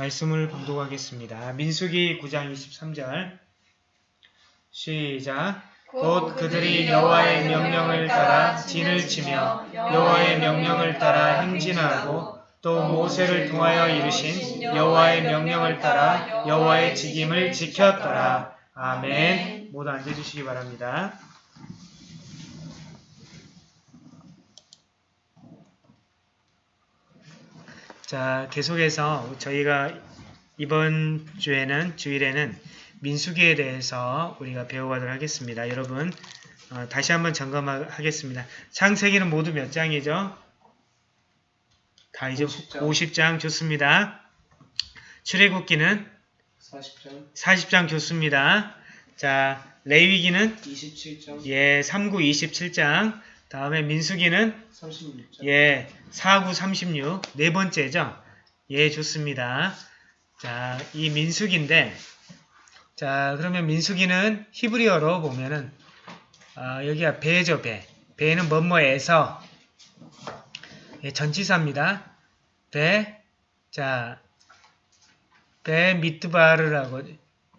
말씀을 봉독하겠습니다. 민수기 9장 23절 시작 곧 그들이 여호와의 명령을 따라 진을 치며 여호와의 명령을 따라 행진하고 또 모세를 통하여 이르신 여호와의 명령을 따라 여호와의 직임을 지켰더라. 아멘. 모두 앉아주시기 바랍니다. 자, 계속해서 저희가 이번 주에는 주일에는 민수기에 대해서 우리가 배워가도록 하겠습니다. 여러분 어, 다시 한번 점검하겠습니다. 창세기는 모두 몇 장이죠? 다 이제 50장. 50장 좋습니다. 출애굽기는 40장, 40장 좋습니다. 자, 레위기는 27장, 예, 3구 27장. 다음에 민수기는 36장, 예, 4구 36. 네 번째죠. 예, 좋습니다. 자, 이 민수기인데 자, 그러면 민수기는 히브리어로 보면은 아, 여기가 배죠, 배. 배는 뭐뭐에서 예, 전치사입니다. 배. 자, 배 미트바르라고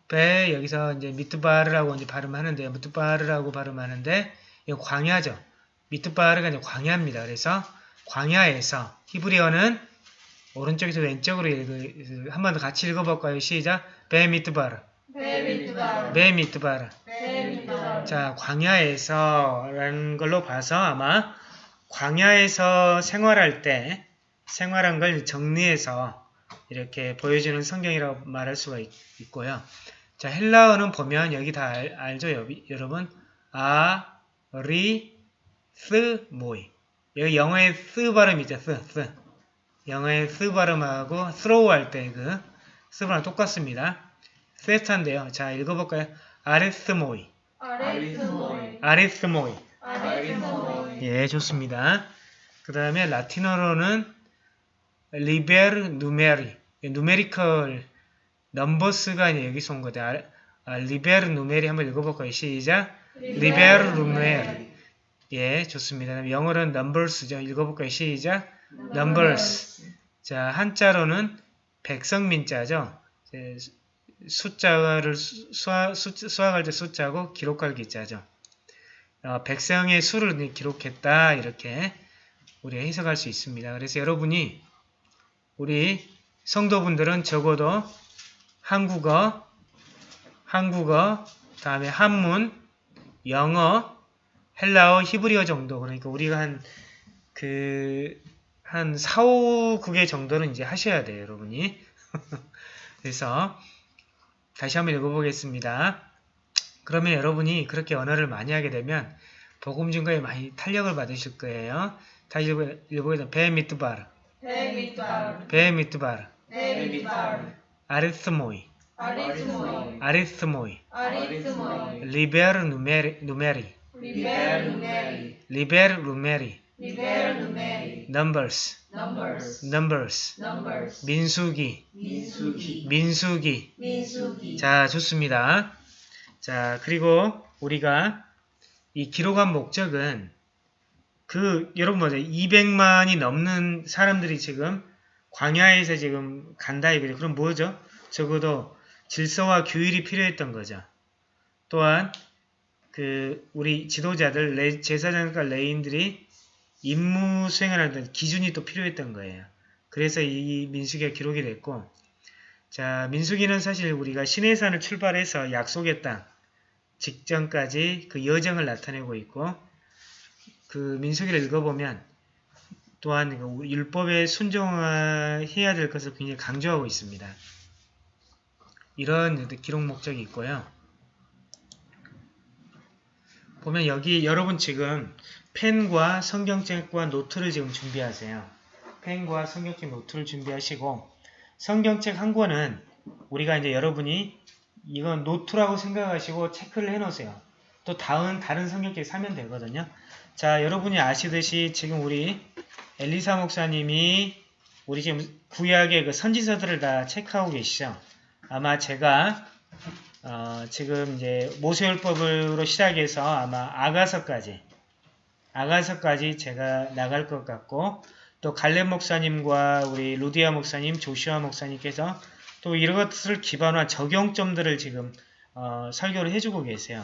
배 여기서 이제 미트바르라고 이제 발음하는데 미트바르라고 발음하는데 이거 광야죠. 미트바르가 이제 광야입니다. 그래서 광야에서 히브리어는 오른쪽에서 왼쪽으로 읽어 한번 더 같이 읽어볼까요? 시작. 배 미트바르. 베 미트바르 배 미트바르. 베 미트바르 자, 광야에서라는 걸로 봐서 아마 광야에서 생활할 때 생활한 걸 정리해서 이렇게 보여주는 성경이라고 말할 수가 있, 고요 자, 헬라어는 보면 여기 다 알, 여비, 여러분? Ἀ, ρι, θ, μοί. 여기 영어의 스 발음 이죠, 스, 스. 영어의 스 발음하고 스로우 할때그스 발음 똑같습니다. 세타인데요. 자, 읽어볼까요? 아레스모이. 아리스 모이 아리스 모이. 아리스 모이 예, 좋습니다. 그 다음에 라틴어로는 Liber Numeri. numerical numbers가 여기서 온 거죠. 아, 아, 리베르 누메리 한번 읽어볼까요? 시작. 리베르 누메리. 예, 좋습니다. 영어로는 numbers죠. 읽어볼까요? 시작. numbers. 자, 한자로는 백성민자죠. 예, 숫자를 수- 수학, 수, 수학할 때 숫자고 기록할 기자죠. 어, 백성의 수를 기록했다 이렇게 우리가 해석할 수 있습니다. 그래서 여러분이 우리 성도분들은 적어도 한국어, 한국어, 다음에 한문, 영어, 헬라어, 히브리어 정도. 그러니까 우리가 한 그, 한 4, 5국의 정도는 이제 하셔야 돼요, 여러분이. 그래서 다시 한번 읽어보겠습니다. 그러면 여러분이 그렇게 언어를 많이 하게 되면 복음 증거에 많이 탄력을 받으실 거예요. 다시 읽어- 읽어보겠습니다. במדבר, במדבר במדבר, במדבר Ἀριθμοί, Ἀριθμοί. Ἀριθμοί, Ἀριθμοί. Liber Numeri, Liber Numeri Liber Numeri, Liber Numeri numbers, numbers numbers, numbers 민수기, 민수기 민수기. 민수기 자, 좋습니다. 자, 그리고 우리가 이 기록한 목적은 그 여러분 뭐죠? 200만이 넘는 사람들이 지금 광야에서 지금 간다 이거죠. 그럼 뭐죠? 적어도 질서와 규율이 필요했던 거죠. 또한 그 우리 지도자들 레- 제사장과 레인들이 임무 수행을 하는 기준이 또 필요했던 거예요. 그래서 이 민수기가 기록이 됐고 자, 민수기는 사실 우리가 시내산을 출발해서 약속의 땅 직전까지 그 여정을 나타내고 있고 그 민수기를 읽어보면 또한 그 율법에 순종해야 될 것을 굉장히 강조하고 있습니다. 이런 기록 목적이 있고요. 보면 여기 여러분 지금 펜과 성경책과 노트를 지금 준비하세요. 펜과 성경책 노트를 준비하시고 성경책 한 권은 우리가 이제 여러분이 이건 노트라고 생각하시고 체크를 해 놓으세요. 또 다음 다른 성경책 사면 되거든요. 자, 여러분이 아시듯이 지금 우리 엘리사 목사님이 우리 지금 구약의 그 선지서들을 다 체크하고 계시죠. 아마 제가 어, 지금 이제 모세율법으로 시작해서 아마 아가서까지 아가서까지 제가 나갈 것 같고 또 갈렙 목사님과 우리 루디아 목사님, 조시아 목사님께서 또 이것을 기반으로 한 적용점들을 지금 어, 설교를 해주고 계세요.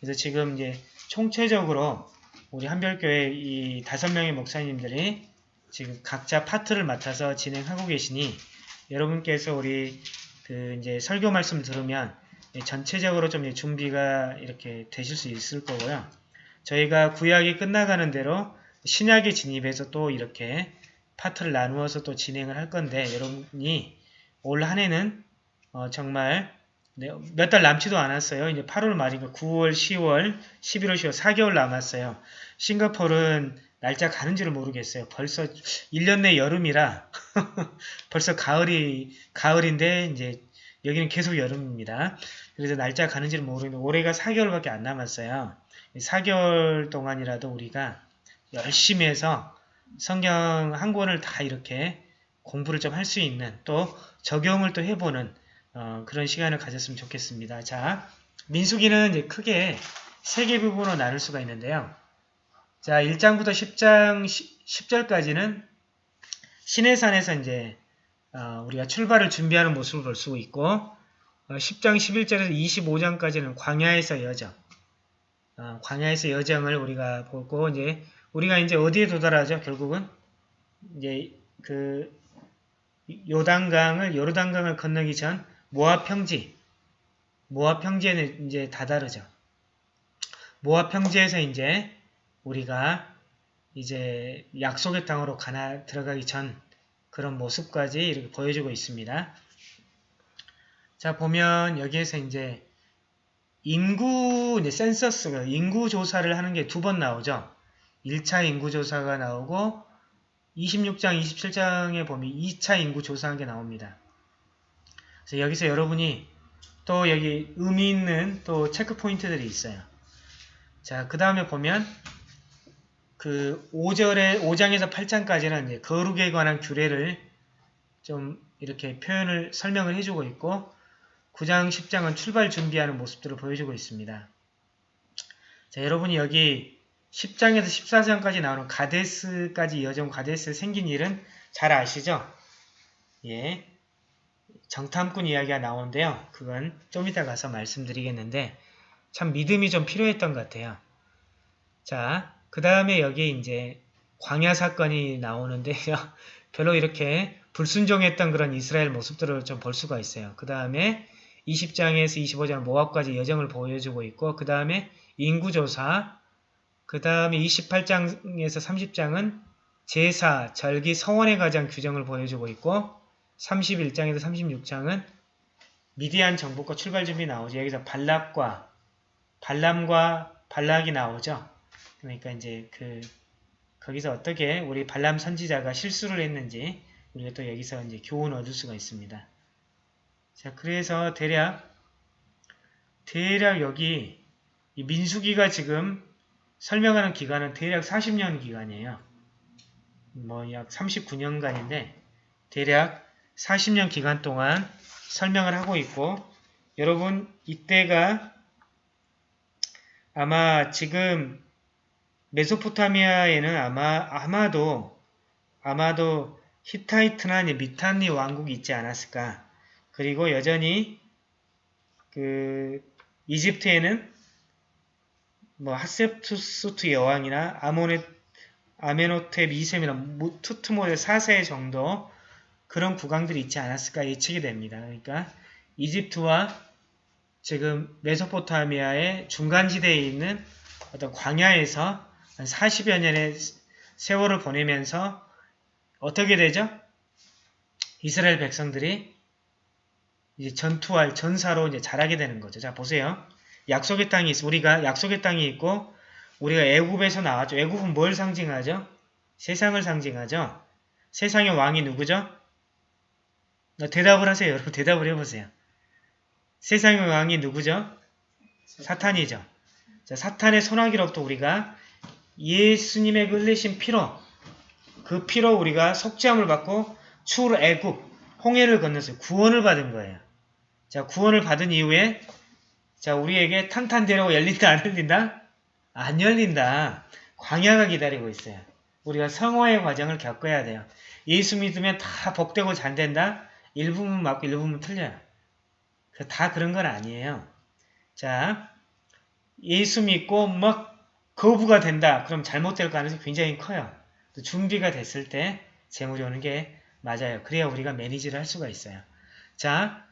그래서 지금 이제 총체적으로 우리 한별교회 이 다섯 명의 목사님들이 지금 각자 파트를 맡아서 진행하고 계시니 여러분께서 우리 그 이제 설교 말씀 들으면 전체적으로 좀 준비가 이렇게 되실 수 있을 거고요. 저희가 구약이 끝나가는 대로 신약에 진입해서 또 이렇게 파트를 나누어서 또 진행을 할 건데 여러분이 올 한 해는 어, 정말 몇 달 남지도 않았어요. 이제 8월 말이니까 9월, 10월, 11월, 10월 4개월 남았어요. 싱가포르는 날짜 가는 지를 모르겠어요. 벌써 1년 내 여름이라 벌써 가을이 가을인데 이제 여기는 계속 여름입니다. 그래서 날짜 가는지를 모르겠는데 올해가 4개월밖에 안 남았어요. 4개월 동안이라도 우리가 열심히 해서 성경 한 권을 다 이렇게 공부를 좀 할 수 있는 또 적용을 또 해보는 어, 그런 시간을 가졌으면 좋겠습니다. 자, 민수기는 이제 크게 세 개 부분으로 나눌 수가 있는데요. 자, 1장부터 10장 10 절까지는 신해산에서 이제 어, 우리가 출발을 준비하는 모습을 볼 수 있고 어, 10장 11절에서 25장까지는 광야에서 여정 어, 광야에서 여정을 우리가 보고 이제 우리가 이제 어디에 도달하죠? 결국은 이제 그 요단강을 요르단강을 건너기 전 모압 평지 모압 평지에는 이제 다다르죠. 모압 평지에서 이제 우리가 이제 약속의 땅으로 가나 들어가기 전 그런 모습까지 이렇게 보여주고 있습니다. 자 보면 여기에서 이제 인구 이제 센서스가 인구 조사를 하는 게 두 번 나오죠. 1차 인구 조사가 나오고 26장, 27장에 보면 2차 인구 조사한 게 나옵니다. 그래서 여기서 여러분이 또 여기 의미 있는 또 체크 포인트들이 있어요. 자, 그 다음에 보면 그 5절에 5장에서 8장까지는 이제 거룩에 관한 규례를 좀 이렇게 표현을 설명을 해주고 있고 9장, 10장은 출발 준비하는 모습들을 보여주고 있습니다. 자, 여러분이 여기 10장에서 14장까지 나오는 가데스까지 이어진 가데스 생긴 일은 잘 아시죠? 예. 정탐꾼 이야기가 나오는데요. 그건 좀 이따 가서 말씀드리겠는데 참 믿음이 좀 필요했던 것 같아요. 자, 그 다음에 여기 이제 광야 사건이 나오는데요. 별로 이렇게 불순종했던 그런 이스라엘 모습들을 좀 볼 수가 있어요. 그 다음에 20장에서 25장 모압까지 여정을 보여주고 있고 그 다음에 인구조사 그 다음에 28장에서 30장은 제사, 절기, 서원에 관한 규정을 보여주고 있고 31장에서 36장은 미디안 정복과 출발 준비 나오죠. 여기서 발락과 발람과 발락이 나오죠. 그러니까 이제 그 거기서 어떻게 우리 발람 선지자가 실수를 했는지 우리가 또 여기서 이제 교훈을 얻을 수가 있습니다. 자, 그래서 대략 대략 여기 이 민수기가 지금 설명하는 기간은 대략 40년 기간이에요. 뭐 약 39년간인데 대략 40년 기간 동안 설명을 하고 있고 여러분 이때가 아마 지금 메소포타미아에는 아마 아마도 아마도 히타이트나 미탄니 왕국이 있지 않았을까. 그리고 여전히 그 이집트에는 뭐 하셉투스투 여왕이나 아모네 아메노테 미셈이나 투트모데 4세 정도 그런 국왕들이 있지 않았을까 예측이 됩니다. 그러니까 이집트와 지금 메소포타미아의 중간지대에 있는 어떤 광야에서 한 40여 년의 세월을 보내면서 어떻게 되죠? 이스라엘 백성들이 이제 전투할 전사로 이제 자라게 되는 거죠. 자 보세요. 약속의 땅이 있어. 우리가 약속의 땅이 있고 우리가 애굽에서 나왔죠. 애굽은 뭘 상징하죠? 세상을 상징하죠. 세상의 왕이 누구죠? 대답을 하세요. 여러분 대답을 해보세요. 세상의 왕이 누구죠? 사탄이죠. 자, 사탄의 손아귀로부터 우리가 예수님의 그 흘리신 피로 그 피로 우리가 속죄함을 받고 추후로 애굽 홍해를 건너서 구원을 받은 거예요. 자 구원을 받은 이후에 자 우리에게 탄탄대로가 열린다 안 열린다? 안 열린다. 광야가 기다리고 있어요. 우리가 성화의 과정을 겪어야 돼요. 예수 믿으면 다 복되고 잘 된다? 일부분 맞고 일부분 틀려요. 그다 그런 건 아니에요. 자, 예수 믿고 막 거부가 된다. 그럼 잘못될 가능성이 굉장히 커요. 또 준비가 됐을 때 재물이 오는 게 맞아요. 그래야 우리가 매니지를 할 수가 있어요. 자,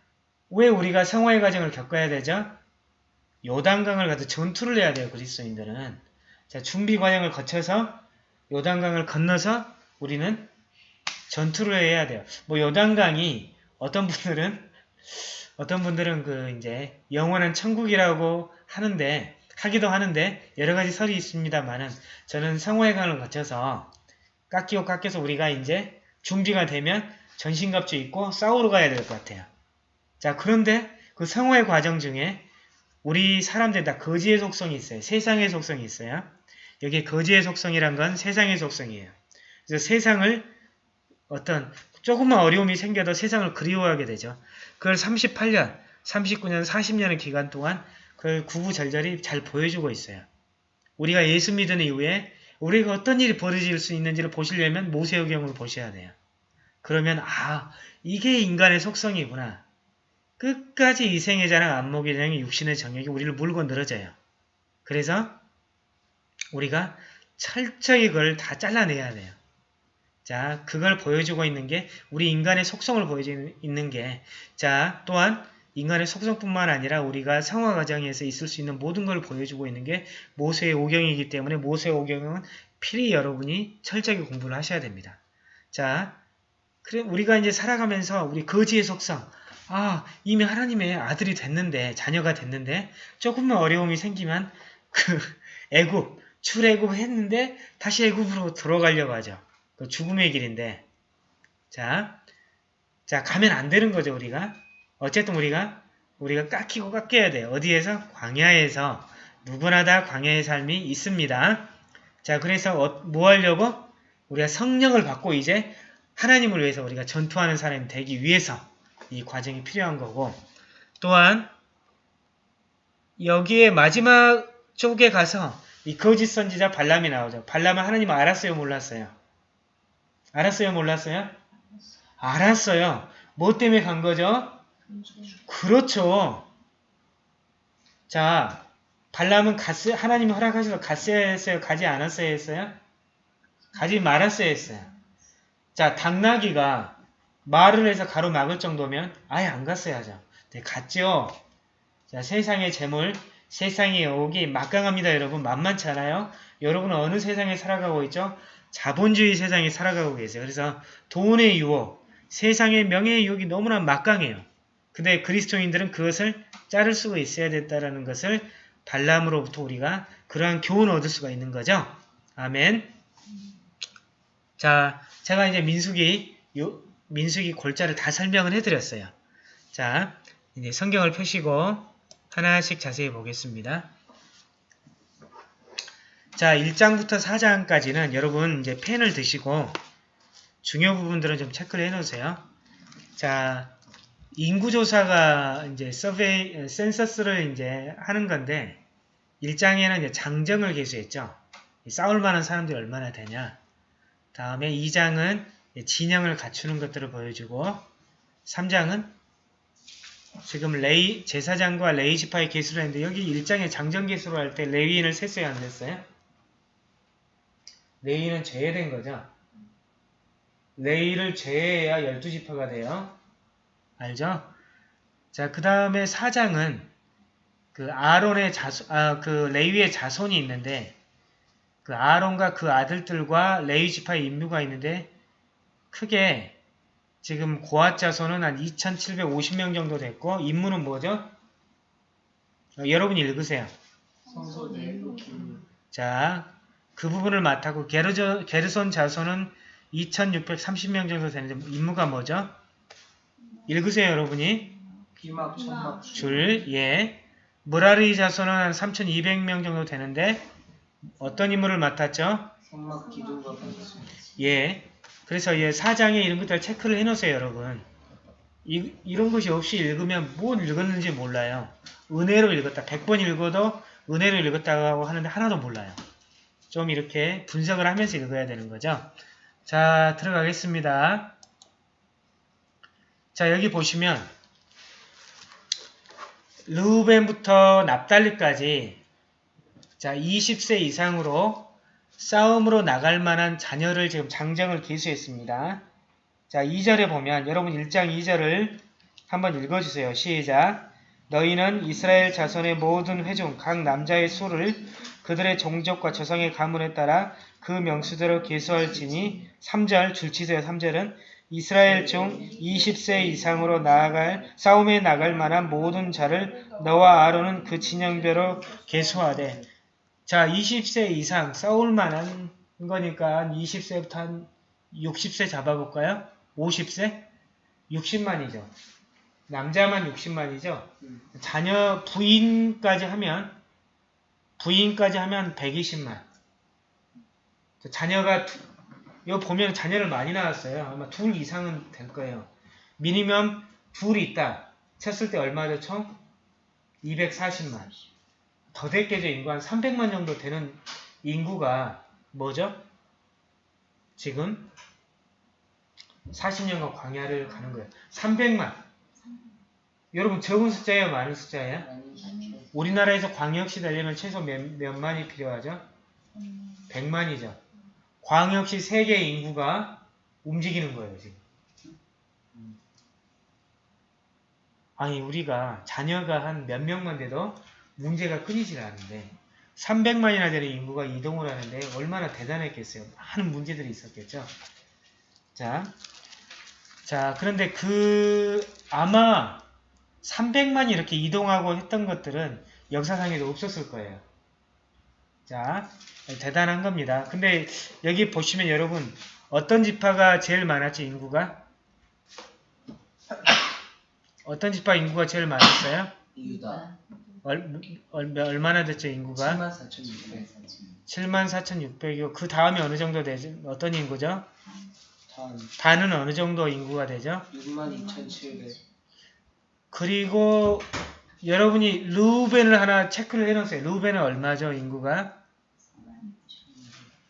왜 우리가 성화의 과정을 겪어야 되죠? 요단강을 가서 전투를 해야 돼요. 그리스도인들은. 자, 준비 과정을 거쳐서 요단강을 건너서 우리는 전투를 해야 돼요. 뭐 요단강이 어떤 분들은 어떤 분들은 그 이제 영원한 천국이라고 하는데 하기도 하는데 여러 가지 설이 있습니다만은 저는 강을 거쳐서 깎이고 깎여서 우리가 이제 준비가 되면 전신갑주 입고 싸우러 가야 될 것 같아요. 자 그런데 그 성화의 과정 중에 우리 사람들 다 거지의 속성이 있어요. 세상의 속성이 있어요. 여기 거지의 속성이란 건 세상의 속성이에요. 그래서 세상을 어떤 조금만 어려움이 생겨도 세상을 그리워하게 되죠. 그걸 38년, 39년, 40년의 기간 동안 그걸 구구절절히 잘 보여주고 있어요. 우리가 예수 믿은 이후에 우리가 어떤 일이 벌어질 수 있는지를 보시려면 모세오경을 보셔야 돼요. 그러면 아 이게 인간의 속성이구나. 끝까지 이생의 자랑 안목의 자랑이 육신의 정욕이 우리를 물고 늘어져요. 그래서 우리가 철저히 그걸 다 잘라내야 돼요. 자, 그걸 보여주고 있는 게 우리 인간의 속성을 보여주고 있는 게 자, 또한 인간의 속성뿐만 아니라 우리가 성화 과정에서 있을 수 있는 모든 걸 보여주고 있는 게 모세의 오경이기 때문에 모세의 오경은 필히 여러분이 철저하게 공부를 하셔야 됩니다. 자, 우리가 이제 살아가면서 우리 거지의 속성 아, 이미 하나님의 아들이 됐는데 자녀가 됐는데 조금만 어려움이 생기면 그 애굽 출애굽 했는데 다시 애굽으로 들어가려고 하죠. 그 죽음의 길인데 자, 자 가면 안 되는 거죠 우리가 어쨌든 우리가 우리가 깎이고 깎여야 돼요. 어디에서? 광야에서 누구나 다 광야의 삶이 있습니다. 자 그래서 어, 뭐 하려고? 우리가 성령을 받고 이제 하나님을 위해서 우리가 전투하는 사람이 되기 위해서 이 과정이 필요한 거고 또한 여기에 마지막 쪽에 가서 이 거짓 선지자 발람이 나오죠. 발람은 하나님 알았어요 몰랐어요? 알았어요 몰랐어요? 알았어요. 뭐 때문에 간 거죠? 그렇죠. 자, 발람은 갔어요. 하나님이 허락하셔서 갔어야 했어요? 가지 않았어야 했어요? 가지 말았어야 했어요. 자, 당나귀가 말을 해서 가로막을 정도면 아예 안 갔어야 하죠. 네, 갔죠. 자, 세상의 재물, 세상의 여옥이 막강합니다, 여러분. 만만치 않아요? 여러분은 어느 세상에 살아가고 있죠? 자본주의 세상에 살아가고 계세요. 그래서 돈의 유혹, 세상의 명예의 유혹이 너무나 막강해요. 근데 그리스도인들은 그것을 자를 수가 있어야 됐다라는 것을 발람으로부터 우리가 그러한 교훈을 얻을 수가 있는 거죠. 아멘. 자, 제가 이제 민수기 요, 민수기 골자를 다 설명을 해드렸어요. 자, 이제 성경을 펴시고 하나씩 자세히 보겠습니다. 자, 1장부터 4장까지는 여러분 이제 펜을 드시고 중요 부분들은 좀 체크를 해 놓으세요. 자, 인구조사가 이제 survey, 센서스를 이제 하는 건데 1장에는 이제 장정을 계수했죠. 싸울 만한 사람들이 얼마나 되냐. 다음에 2장은 진영을 갖추는 것들을 보여주고 3장은 지금 레위 제사장과 레위지파의 계수를 했는데 여기 1장에 장정 계수로 할 때 레위인을 셌어요 안 셌어요? 레위인은 제외된 거죠. 레이를 제외해야 12지파가 돼요. 알죠? 자, 그 다음에 4장은 그 아론의 자손, 아, 그 레위의 자손이 있는데 그 아론과 그 아들들과 레위 지파의 인류가 있는데 크게 지금 고앗 자손은 한 2,750명 정도 됐고 인무는 뭐죠? 어, 여러분이 읽으세요. 자, 그 부분을 맡았고 게르저, 게르손 자손은 2,630명 정도 되는데 인무가 뭐죠? 읽으세요, 여러분이. 비막 천막 줄, 예. 무라리 자손은 한 3,200명 정도 되는데 어떤 인물을 맡았죠? 성막 기둥과 예. 그래서 예, 사장에 이런 것들 체크를 해놓으세요, 여러분. 이, 이런 것이 없이 읽으면 뭘 읽었는지 몰라요. 은혜로 읽었다. 100번 읽어도 은혜로 읽었다고 하는데 하나도 몰라요. 좀 이렇게 분석을 하면서 읽어야 되는 거죠. 자, 들어가겠습니다. 자, 여기 보시면 르우벤부터 납달리까지 자, 20세 이상으로 싸움으로 나갈 만한 자녀를 지금 장정을 기수했습니다. 자, 2절에 보면 여러분 1장 2절을 한번 읽어주세요. 시작. 너희는 이스라엘 자손의 모든 회중 각 남자의 수를 그들의 종족과 조상의 가문에 따라 그 명수대로 계수할지니 3절 줄치세요. 3절은 이스라엘 중 20세 이상으로 나아갈 싸움에 나갈 만한 모든 자를 너와 아론은 그 진영별로 계수하되 자 20세 이상 싸울 만한 거니까 20세부터 한 60세 잡아볼까요? 50세? 60만이죠. 남자만 60만이죠. 음. 자녀 부인까지 하면 부인까지 하면 120만. 자녀가 두- 이거 보면 자녀를 많이 낳았어요. 아마 둘 이상은 될 거예요. 미니멈 둘이 있다. 쳤을 때 얼마죠 총? 240만. 더 됐겠죠. 인구 한 300만 정도 되는 인구가 뭐죠? 지금 40년간 광야를 가는 거예요. 300만. 여러분 적은 숫자예요? 많은 숫자예요? 우리나라에서 광역시 되려면 최소 몇, 몇 만이 필요하죠? 100만이죠. 광역시 세계 인구가 움직이는 거예요, 지금. 아니, 우리가 자녀가 한 몇 명만 돼도 문제가 끊이질 않는데 300만이나 되는 인구가 이동을 하는데 얼마나 대단했겠어요. 많은 문제들이 있었겠죠. 자, 자, 그런데 그 아마 300만이 이렇게 이동하고 했던 것들은 역사상에도 없었을 거예요. 자, 대단한 겁니다. 근데 여기 보시면 여러분 어떤 지파가 제일 많았죠, 인구가? 어떤 지파 인구가 제일 많았어요? 유다. 얼, 얼, 얼마나 됐죠, 인구가? 74,600. 74,600이고 그 다음에 어느 정도 되죠? 어떤 인구죠? 단 단은 어느 정도 인구가 되죠? 62,700. 그리고 여러분이 루벤을 하나 체크를 해놓으세요. 루벤은 얼마죠, 인구가?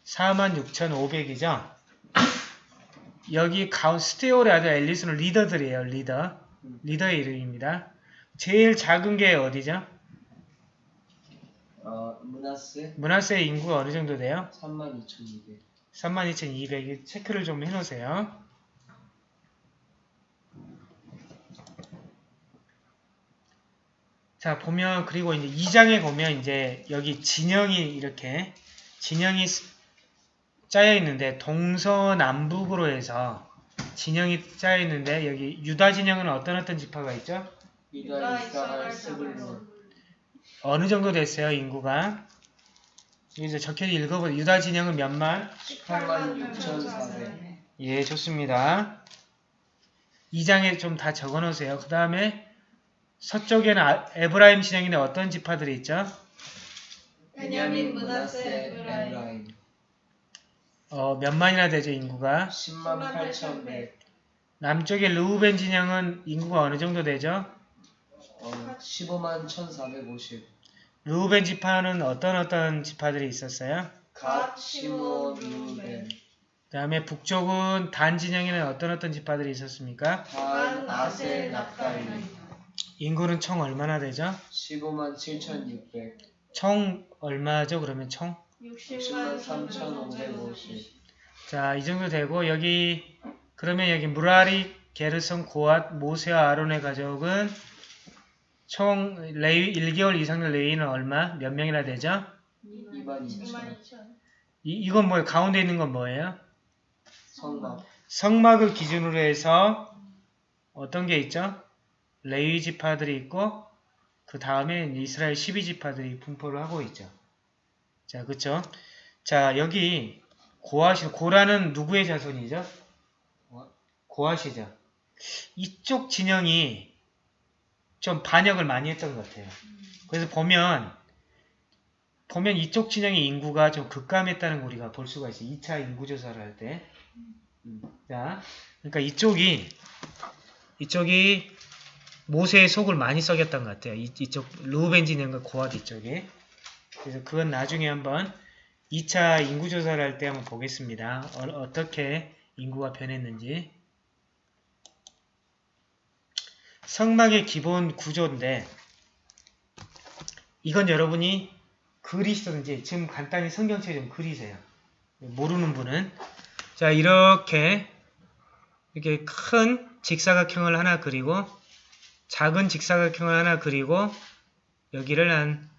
46,500이죠? 여기 가운 스테오라드 앨리스는 리더들이에요, 리더. 리더의 이름입니다. 제일 작은 게 어디죠? 어, 문하세 문하세의 인구가 어느 정도 돼요? 32,200. 32,200. 체크를 좀 해놓으세요. 자, 보면, 그리고 이제 2장에 보면 이제 여기 진영이 이렇게, 진영이 스- 짜여 있는데, 동서남북으로 해서 진영이 짜여 있는데, 여기 유다 진영은 어떤 어떤 지파가 있죠? 유다, 이사갈, 스불론. 어느 정도 됐어요, 인구가? 여기서 적혀 읽어보세요. 유다 진영은 몇만? 86,400. 예, 좋습니다. 2장에 좀 다 적어 놓으세요. 그 다음에 서쪽에는 아- 에브라임 진영인데 어떤 지파들이 있죠? 베냐민, 므낫세, 에브라임. 어, 몇만이나 되죠, 인구가? 10만 8,100. 남쪽에 르우벤 진영은 인구가 어느 정도 되죠? 어, 15만 1,450. 르우벤 지파는 어떤 어떤 지파들이 있었어요? 갓, 시므온, 루벤. 그 다음에 북쪽은 단 진영에는 어떤 어떤 지파들이 있었습니까? 단, 아세, 납달리. 인구는 총 얼마나 되죠? 15만 7,600. 총 얼마죠, 그러면 총? 60만 3,550. 자, 이 정도 되고 여기 그러면 여기 무라리, 게르손, 고앗, 모세와 아론의 가족은 총 레위 1개월 이상의 레위는 얼마? 몇 명이나 되죠? 2만 2천. 이, 이건 뭐예요? 가운데 있는 건 뭐예요? 성막. 성막을 기준으로 해서 어떤 게 있죠? 레위 지파들이 있고 그 다음에 이스라엘 12지파들이 분포를 하고 있죠. 자, 그쵸? 자, 여기 고아시, 고라는 누구의 자손이죠? 고아시죠. 이쪽 진영이 좀 반역을 많이 했던 것 같아요. 그래서 보면 보면 이쪽 진영의 인구가 좀 급감했다는 걸 우리가 볼 수가 있어요. 2차 인구조사를 할 때. 음, 자, 그러니까 이쪽이 이쪽이 모세의 속을 많이 썩였던 것 같아요. 이, 이쪽 루벤 진영과 고아드 이쪽에. 그래서 그건 나중에 한번 2차 인구조사를 할 때 한번 보겠습니다. 어, 떻게 인구가 변했는지. 성막의 기본 구조인데 이건 여러분이 그리시든지 지금 간단히 성경책 좀 그리세요. 모르는 분은 자 이렇게 이렇게 큰 직사각형을 하나 그리고 작은 직사각형을 하나 그리고 여기를 한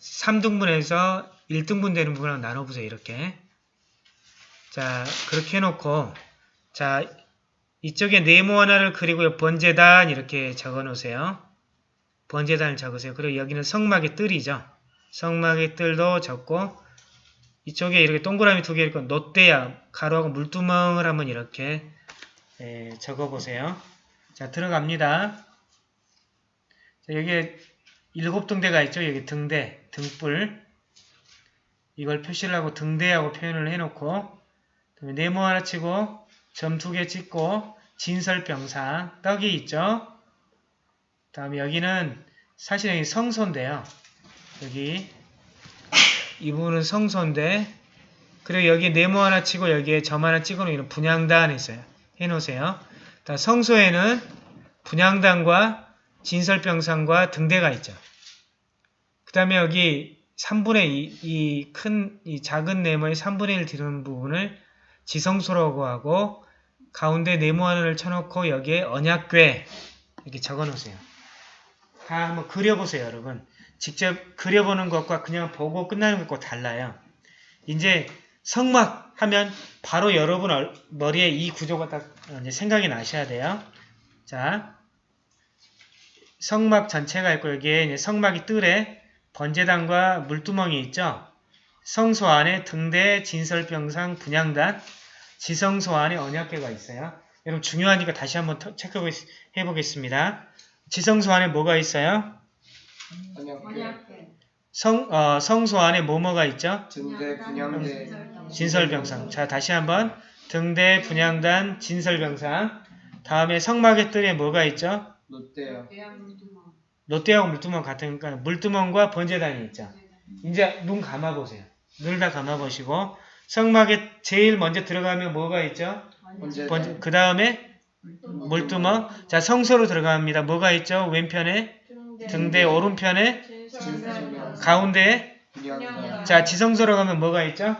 3등분해서 1등분 되는 부분으로 나눠보세요. 이렇게 자 그렇게 해놓고 자 이쪽에 네모 하나를 그리고 번제단 이렇게 적어 놓으세요. 번제단을 적으세요. 그리고 여기는 성막의 뜰이죠. 성막의 뜰도 적고 이쪽에 이렇게 동그라미 두 개 있고 놋대야 가로하고 물두멍을 한번 이렇게 예, 적어보세요. 자 들어갑니다. 자, 여기에 일곱 등대가 있죠. 여기 등대, 등불 이걸 표시를 하고 등대하고 표현을 해놓고 그다음에 네모 하나 치고 점 두 개 찍고 진설병사 떡이 있죠. 다음에 여기는 사실 여기 성소인데요. 여기 이 부분은 성소인데 그리고 여기 네모 하나 치고 여기에 점 하나 찍어 놓으면 분양단 있어요. 해놓으세요. 다 성소에는 분양단과 진설병상과 등대가 있죠. 그 다음에 여기 3분의 2, 이 큰, 이 작은 네모의 3분의 1 뒤는 부분을 지성소라고 하고 가운데 네모 하나를 쳐놓고 여기에 언약궤 이렇게 적어 놓으세요. 다 한번 그려보세요, 여러분. 직접 그려보는 것과 그냥 보고 끝나는 것과 달라요. 이제 성막 하면 바로 여러분 얼- 머리에 이 구조가 딱 이제 생각이 나셔야 돼요. 자, 성막 전체가 있고 여기에 성막이 뜰에 번제단과 물두멍이 있죠. 성소 안에 등대, 진설병상, 분양단, 지성소 안에 언약궤가 있어요. 여러분 중요하니까 다시 한번 터- 체크해 보겠습니다. 지성소 안에 뭐가 있어요? 언약궤, 성, 어, 성소 안에 뭐뭐가 있죠? 등대, 분양대, 진설병상. 자, 다시 한번. 등대, 분양단, 진설병상. 다음에 성막의 뜰에 뭐가 있죠? 롯데요. 롯데하고 물두멍 같으니까 물두멍과 번제단이 있죠. 이제 눈 감아보세요. 눈을 다 감아보시고 성막에 제일 먼저 들어가면 뭐가 있죠? 번제단, 그 다음에 물두멍. 자, 성소로 들어갑니다. 뭐가 있죠? 왼편에 등대 오른편에 가운데에 분양단, 자, 지성소로 가면 뭐가 있죠?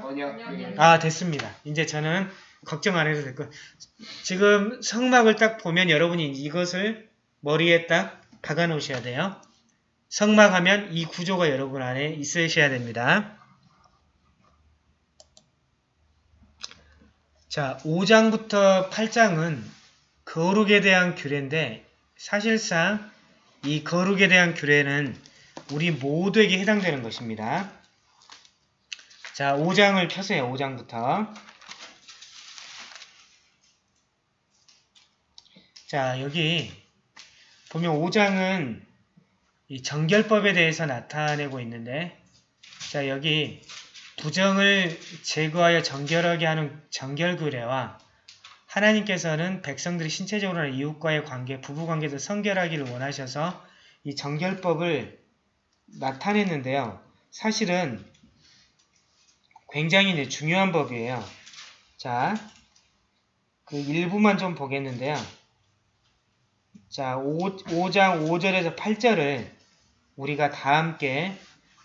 아, 됐습니다. 이제 저는 걱정 안 해도 될 것. 지금 성막을 딱 보면 여러분이 이것을 머리에 딱 박아 놓으셔야 돼요. 성막 하면 이 구조가 여러분 안에 있으셔야 됩니다. 자, 5장부터 8장은 거룩에 대한 규례인데 사실상 이 거룩에 대한 규례는 우리 모두에게 해당되는 것입니다. 자, 5장을 펴세요. 5장부터. 자, 여기 보면 5장은 이 정결법에 대해서 나타내고 있는데 자, 여기 부정을 제거하여 정결하게 하는 정결규례와 하나님께서는 백성들이 신체적으로나 이웃과의 관계, 부부관계도 성결하기를 원하셔서 이 정결법을 나타냈는데요. 사실은 굉장히 중요한 법이에요. 자, 그 일부만 좀 보겠는데요. 자, 5, 5장 5절에서 8절을 우리가 다 함께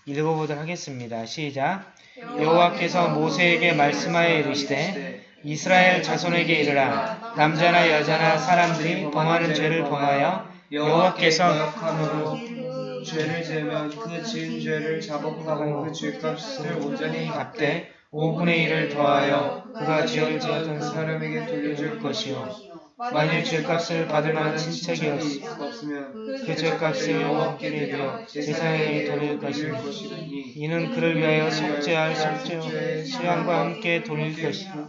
읽어보도록 하겠습니다. 시작. 여호와께서 모세에게 말씀하여 이르시되 이스라엘 자손에게 이르라 남자나 여자나 사람들이 범하는 죄를 범하여 여호와께서 역함으로 죄를 지으면 그 지은 죄를 자복하고 그 죄값을 온전히 갚되 5분의 1을 더하여 그가 죄를 지었던 사람에게 돌려줄 것이요 만일 죄값을 받을 만한 없으면 그 죄값을 여호와께 드려 제사장에게 돌릴 것이니 이는 그를 위하여 속죄할 속죄 수양과 함께 돌릴 것이다.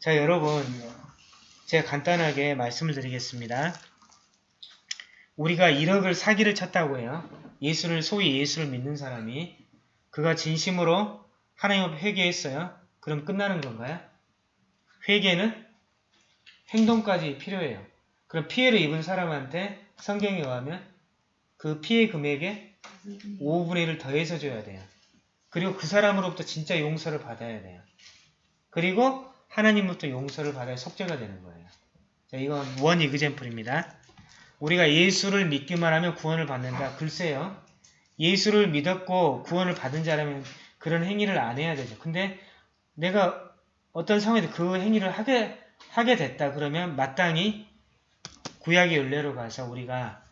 자 여러분 제가 간단하게 말씀을 드리겠습니다. 우리가 1억을 사기를 쳤다고 해요. 예수를 소위 예수를 믿는 사람이 그가 진심으로 하나님 앞에 회개했어요. 그럼 끝나는 건가요? 회개는 행동까지 필요해요. 그럼 피해를 입은 사람한테 성경에 의하면 그 피해 금액에 5분의 1을 더해서 줘야 돼요. 그리고 그 사람으로부터 진짜 용서를 받아야 돼요. 그리고 하나님으로부터 용서를 받아야 속죄가 되는 거예요. 자, 이건 원 이그젠플입니다. 우리가 예수를 믿기만 하면 구원을 받는다. 글쎄요. 예수를 믿었고 구원을 받은 자라면 그런 행위를 안 해야 되죠. 근데 내가 어떤 상황에서 그 행위를 하게, 하게 됐다. 그러면 마땅히 구약의 윤례로 가서 우리가,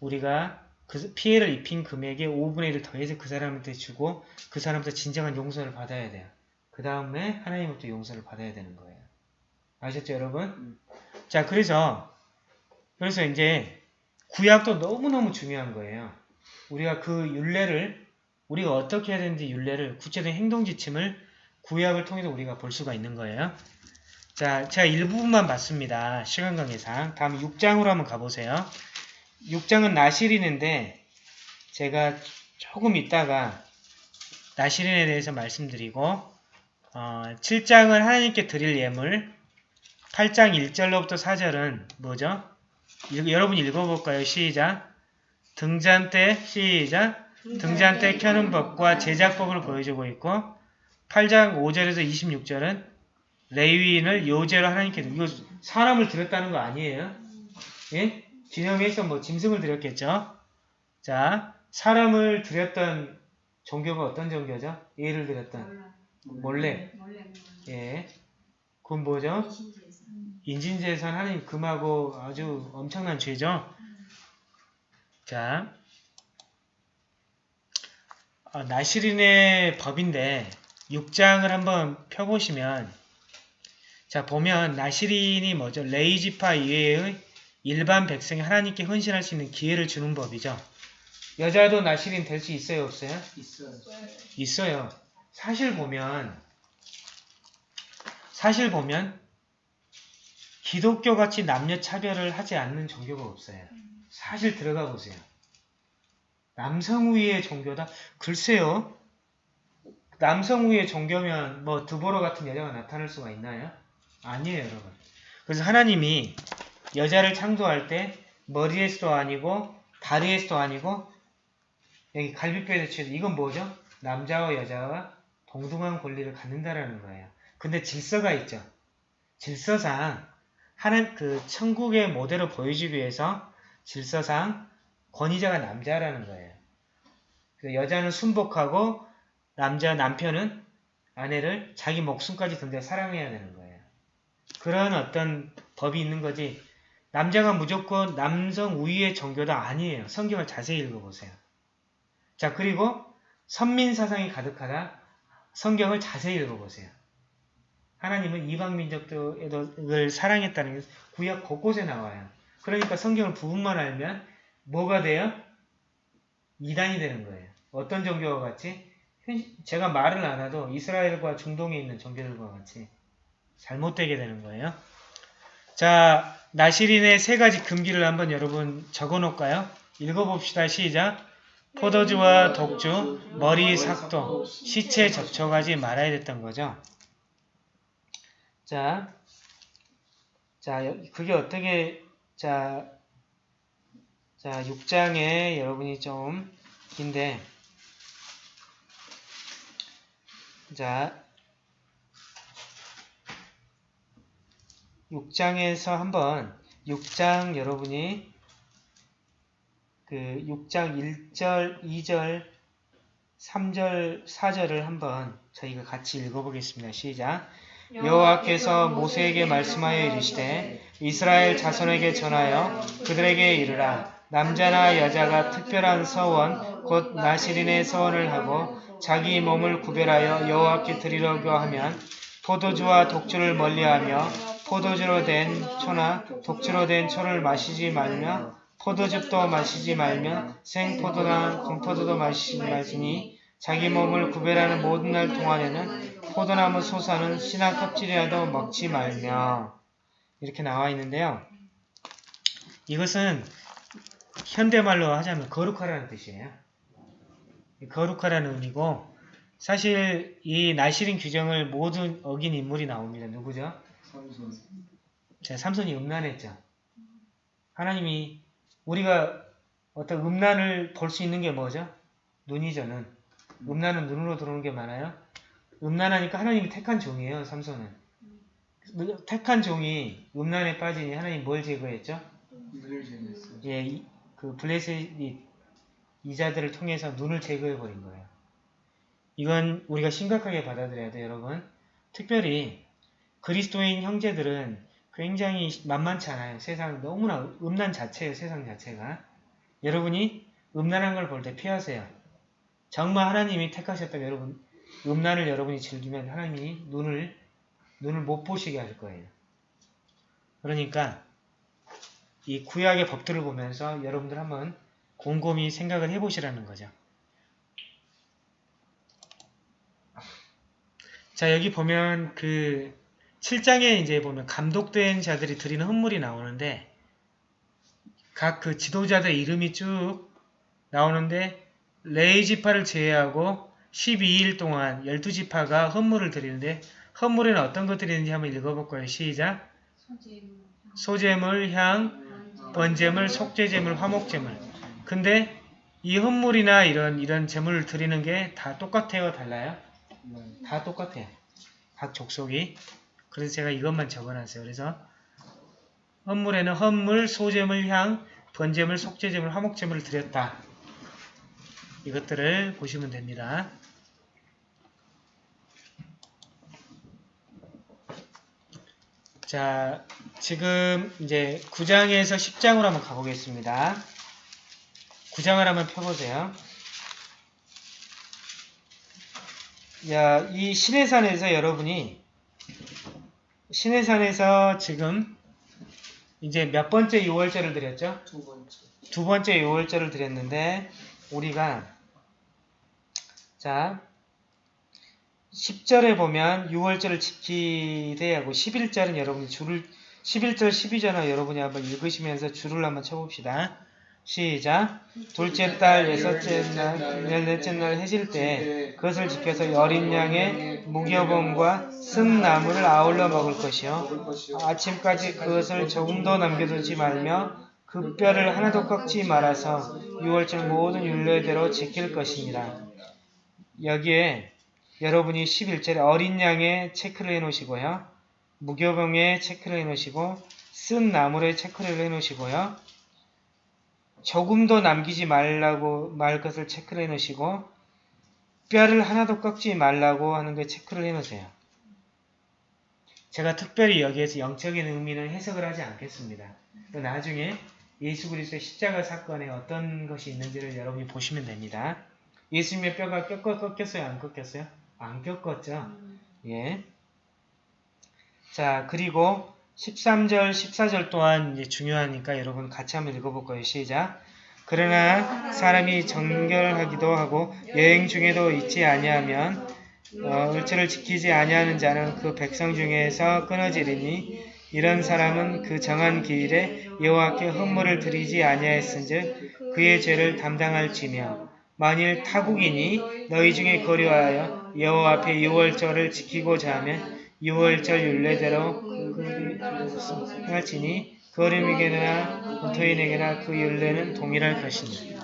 우리가 그 피해를 입힌 금액의 5분의 1을 더해서 그 사람한테 주고 그 사람부터 진정한 용서를 받아야 돼요. 그 다음에 하나님부터 용서를 받아야 되는 거예요. 아셨죠, 여러분? 자, 그래서, 그래서 이제 구약도 너무너무 중요한 거예요. 우리가 그 윤례를, 우리가 어떻게 해야 되는지 윤례를, 구체적인 행동 지침을 구약을 통해서 우리가 볼 수가 있는 거예요. 자, 제가 일부분만 봤습니다. 시간 관계상. 다음 6장으로 한번 가보세요. 6장은 나시린인데, 제가 조금 있다가 나시린에 대해서 말씀드리고, 어, 7장은 하나님께 드릴 예물, 8장 1절로부터 4절은 뭐죠? 읽- 여러분 읽어볼까요? 시작. 등잔 때 시작. 등잔 때 켜는 법과 제작법을 보여주고 있고 8장 5절에서 26절은 레위인을 요제로 하나님께 이거 사람을 드렸다는 거 아니에요? 예? 진영에서 뭐 짐승을 드렸겠죠? 자, 사람을 드렸던 종교가 어떤 종교죠? 예를 들었던 몰래. 예. 그건 뭐죠? 인신재산 하나님 금하고 아주 엄청난 죄죠. 자, 아, 나시린의 법인데 6장을 한번 펴보시면 자 보면 나시린이 뭐죠? 레이지파 이외의 일반 백성이 하나님께 헌신할 수 있는 기회를 주는 법이죠. 여자도 나시린 될 수 있어요, 없어요? 있어요. 있어요. 사실 보면 사실 보면 기독교 같이 남녀 차별을 하지 않는 종교가 없어요. 사실 들어가 보세요. 남성 우위의 종교다? 글쎄요. 남성 우위의 종교면 뭐 드보로 같은 여자가 나타날 수가 있나요? 아니에요, 여러분. 그래서 하나님이 여자를 창조할 때 머리에서도 아니고 다리에서도 아니고 여기 갈비뼈에서 치서 이건 뭐죠? 남자와 여자가 동등한 권리를 갖는다라는 거예요. 근데 질서가 있죠. 질서상 하는 그 천국의 모델을 보여주기 위해서 질서상 권위자가 남자라는 거예요. 그 여자는 순복하고 남자 남편은 아내를 자기 목숨까지 던져 사랑해야 되는 거예요. 그런 어떤 법이 있는 거지. 남자가 무조건 남성 우위의 종교다 아니에요. 성경을 자세히 읽어보세요. 자 그리고 선민 사상이 가득하다. 성경을 자세히 읽어보세요. 하나님은 이방 민족들을 사랑했다는 게 구약 곳곳에 나와요. 그러니까 성경을 부분만 알면 뭐가 돼요? 이단이 되는 거예요. 어떤 종교와 같이? 현- 제가 말을 안 해도 이스라엘과 중동에 있는 종교들과 같이 잘못되게 되는 거예요. 자, 나시린의 세 가지 금기를 한번 여러분 적어 놓을까요? 읽어봅시다. 시작. 포도주와 독주, 머리 삭도, 시체 접촉하지 말아야 됐던 거죠. 자, 자, 여- 그게 어떻게, 자, 자, 6장에 여러분이 좀 긴데, 자, 6장에서 한번, 6장 여러분이 그 6장 1절, 2절, 3절, 4절을 한번 저희가 같이 읽어보겠습니다. 시작. 여호와께서 모세에게 말씀하여 이르시되 이스라엘 자손에게 전하여 그들에게 이르라 남자나 여자가 특별한 서원 곧 나시린의 서원을 하고 자기 몸을 구별하여 여호와께 드리려고 하면 포도주와 독주를 멀리하며 포도주로 된 초나 독주로 된 초를 마시지 말며 포도즙도 마시지 말며 생포도나 건포도도 마시지 말지니 자기 몸을 구별하는 모든 날 동안에는 포도나무 소사는 씨나 껍질이라도 먹지 말며 이렇게 나와 있는데요. 이것은 현대말로 하자면 거룩하라는 뜻이에요. 거룩하라는 의미고 사실 이 나시린 규정을 모든 어긴 인물이 나옵니다. 누구죠? 삼손. 자, 삼손이 음란했죠. 하나님이 우리가 어떤 음란을 볼 수 있는 게 뭐죠? 눈이죠, 눈. 음란은 눈으로 들어오는 게 많아요. 음란하니까 하나님이 택한 종이에요. 삼손은. 택한 종이 음란에 빠지니 하나님 뭘 제거했죠? 눈을 제거했어요. 예, 이- 그 블레셋이 이자들을 통해서 눈을 제거해 버린 거예요. 이건 우리가 심각하게 받아들여야 돼요, 여러분. 특별히 그리스도인 형제들은 굉장히 만만치 않아요. 세상 너무나 음란 자체예요, 세상 자체가. 여러분이 음란한 걸 볼 때 피하세요. 정말 하나님이 택하셨다면 여러분 음란을 여러분이 즐기면 하나님이 눈을 눈을 못 보시게 할 거예요. 그러니까 이 구약의 법들을 보면서 여러분들 한번 곰곰이 생각을 해보시라는 거죠. 자 여기 보면 그 7장에 이제 보면 감독된 자들이 드리는 헌물이 나오는데 각 그 지도자들 이름이 쭉 나오는데 레이 지파를 제외하고 12일 동안 12지파가 헌물을 드리는데 헌물에는 어떤 것들이 있는지 한번 읽어볼 거예요. 시작! 소재물, 향, 번제물, 속죄제물, 화목제물. 근데 이 헌물이나 이런 이런 제물을 드리는 게 다 똑같아요, 달라요? 다 똑같아요. 각 족속이. 그래서 제가 이것만 적어놨어요. 그래서 헌물에는 헌물, 소제물, 향, 번제물, 속죄제물, 화목제물을 드렸다. 이것들을 보시면 됩니다. 자, 지금 이제 9장에서 10장으로 한번 가보겠습니다. 9장을 한번 펴보세요. 야, 이 신해산에서 여러분이 신해산에서 지금 이제 몇 번째 6월절을 드렸죠? 두 번째. 두 번째 6월절을 드렸는데 우리가 자 10절에 보면 6월절을 지키되 하고 11절은 여러분이 줄을 11절 12절은 여러분이 한번 읽으시면서 줄을 한번 쳐봅시다. 시작. 둘째 달 여섯째 날 열넷째 날 해질 때 그것을 지켜서 어린 양의 무교범과 쓴나무를 아울러 먹을 것이요. 아침까지 그것을 조금도 남겨두지 말며 그 뼈를 하나도 꺾지 말아서 6월절 모든 율례대로 지킬 것입니다. 여기에 여러분이 11절에 어린 양의 체크를 해놓으시고요. 무교병에 체크를 해놓으시고 쓴 나무에 체크를 해놓으시고요. 조금도 남기지 말라고 말 것을 체크를 해 놓으시고 뼈를 하나도 꺾지 말라고 하는 게 체크를 해 놓으세요. 제가 특별히 여기에서 영적인 의미는 해석을 하지 않겠습니다. 또 나중에 예수 그리스도의 십자가 사건에 어떤 것이 있는지를 여러분이 보시면 됩니다. 예수님의 뼈가 꺾어 꺾였어요? 안 꺾였어요? 안 꺾었죠? 예. 자, 그리고 13절, 14절 또한 이제 중요하니까 여러분 같이 한번 읽어볼 거예요. 시작. 그러나 사람이 정결하기도 하고 여행 중에도 있지 아니하면 어, 을체를 지키지 아니하는 자는 그 백성 중에서 끊어지리니 이런 사람은 그 정한 기일에 여호와께 헌물을 드리지 아니하였은즉 그의 죄를 담당할지며 만일 타국이니 너희 중에 거류하여 여호와 앞에 유월절을 지키고자 하면 유월절 율례대로 그 할지니 거름이게나 본토인에게나 그 율례는 동일할 것이니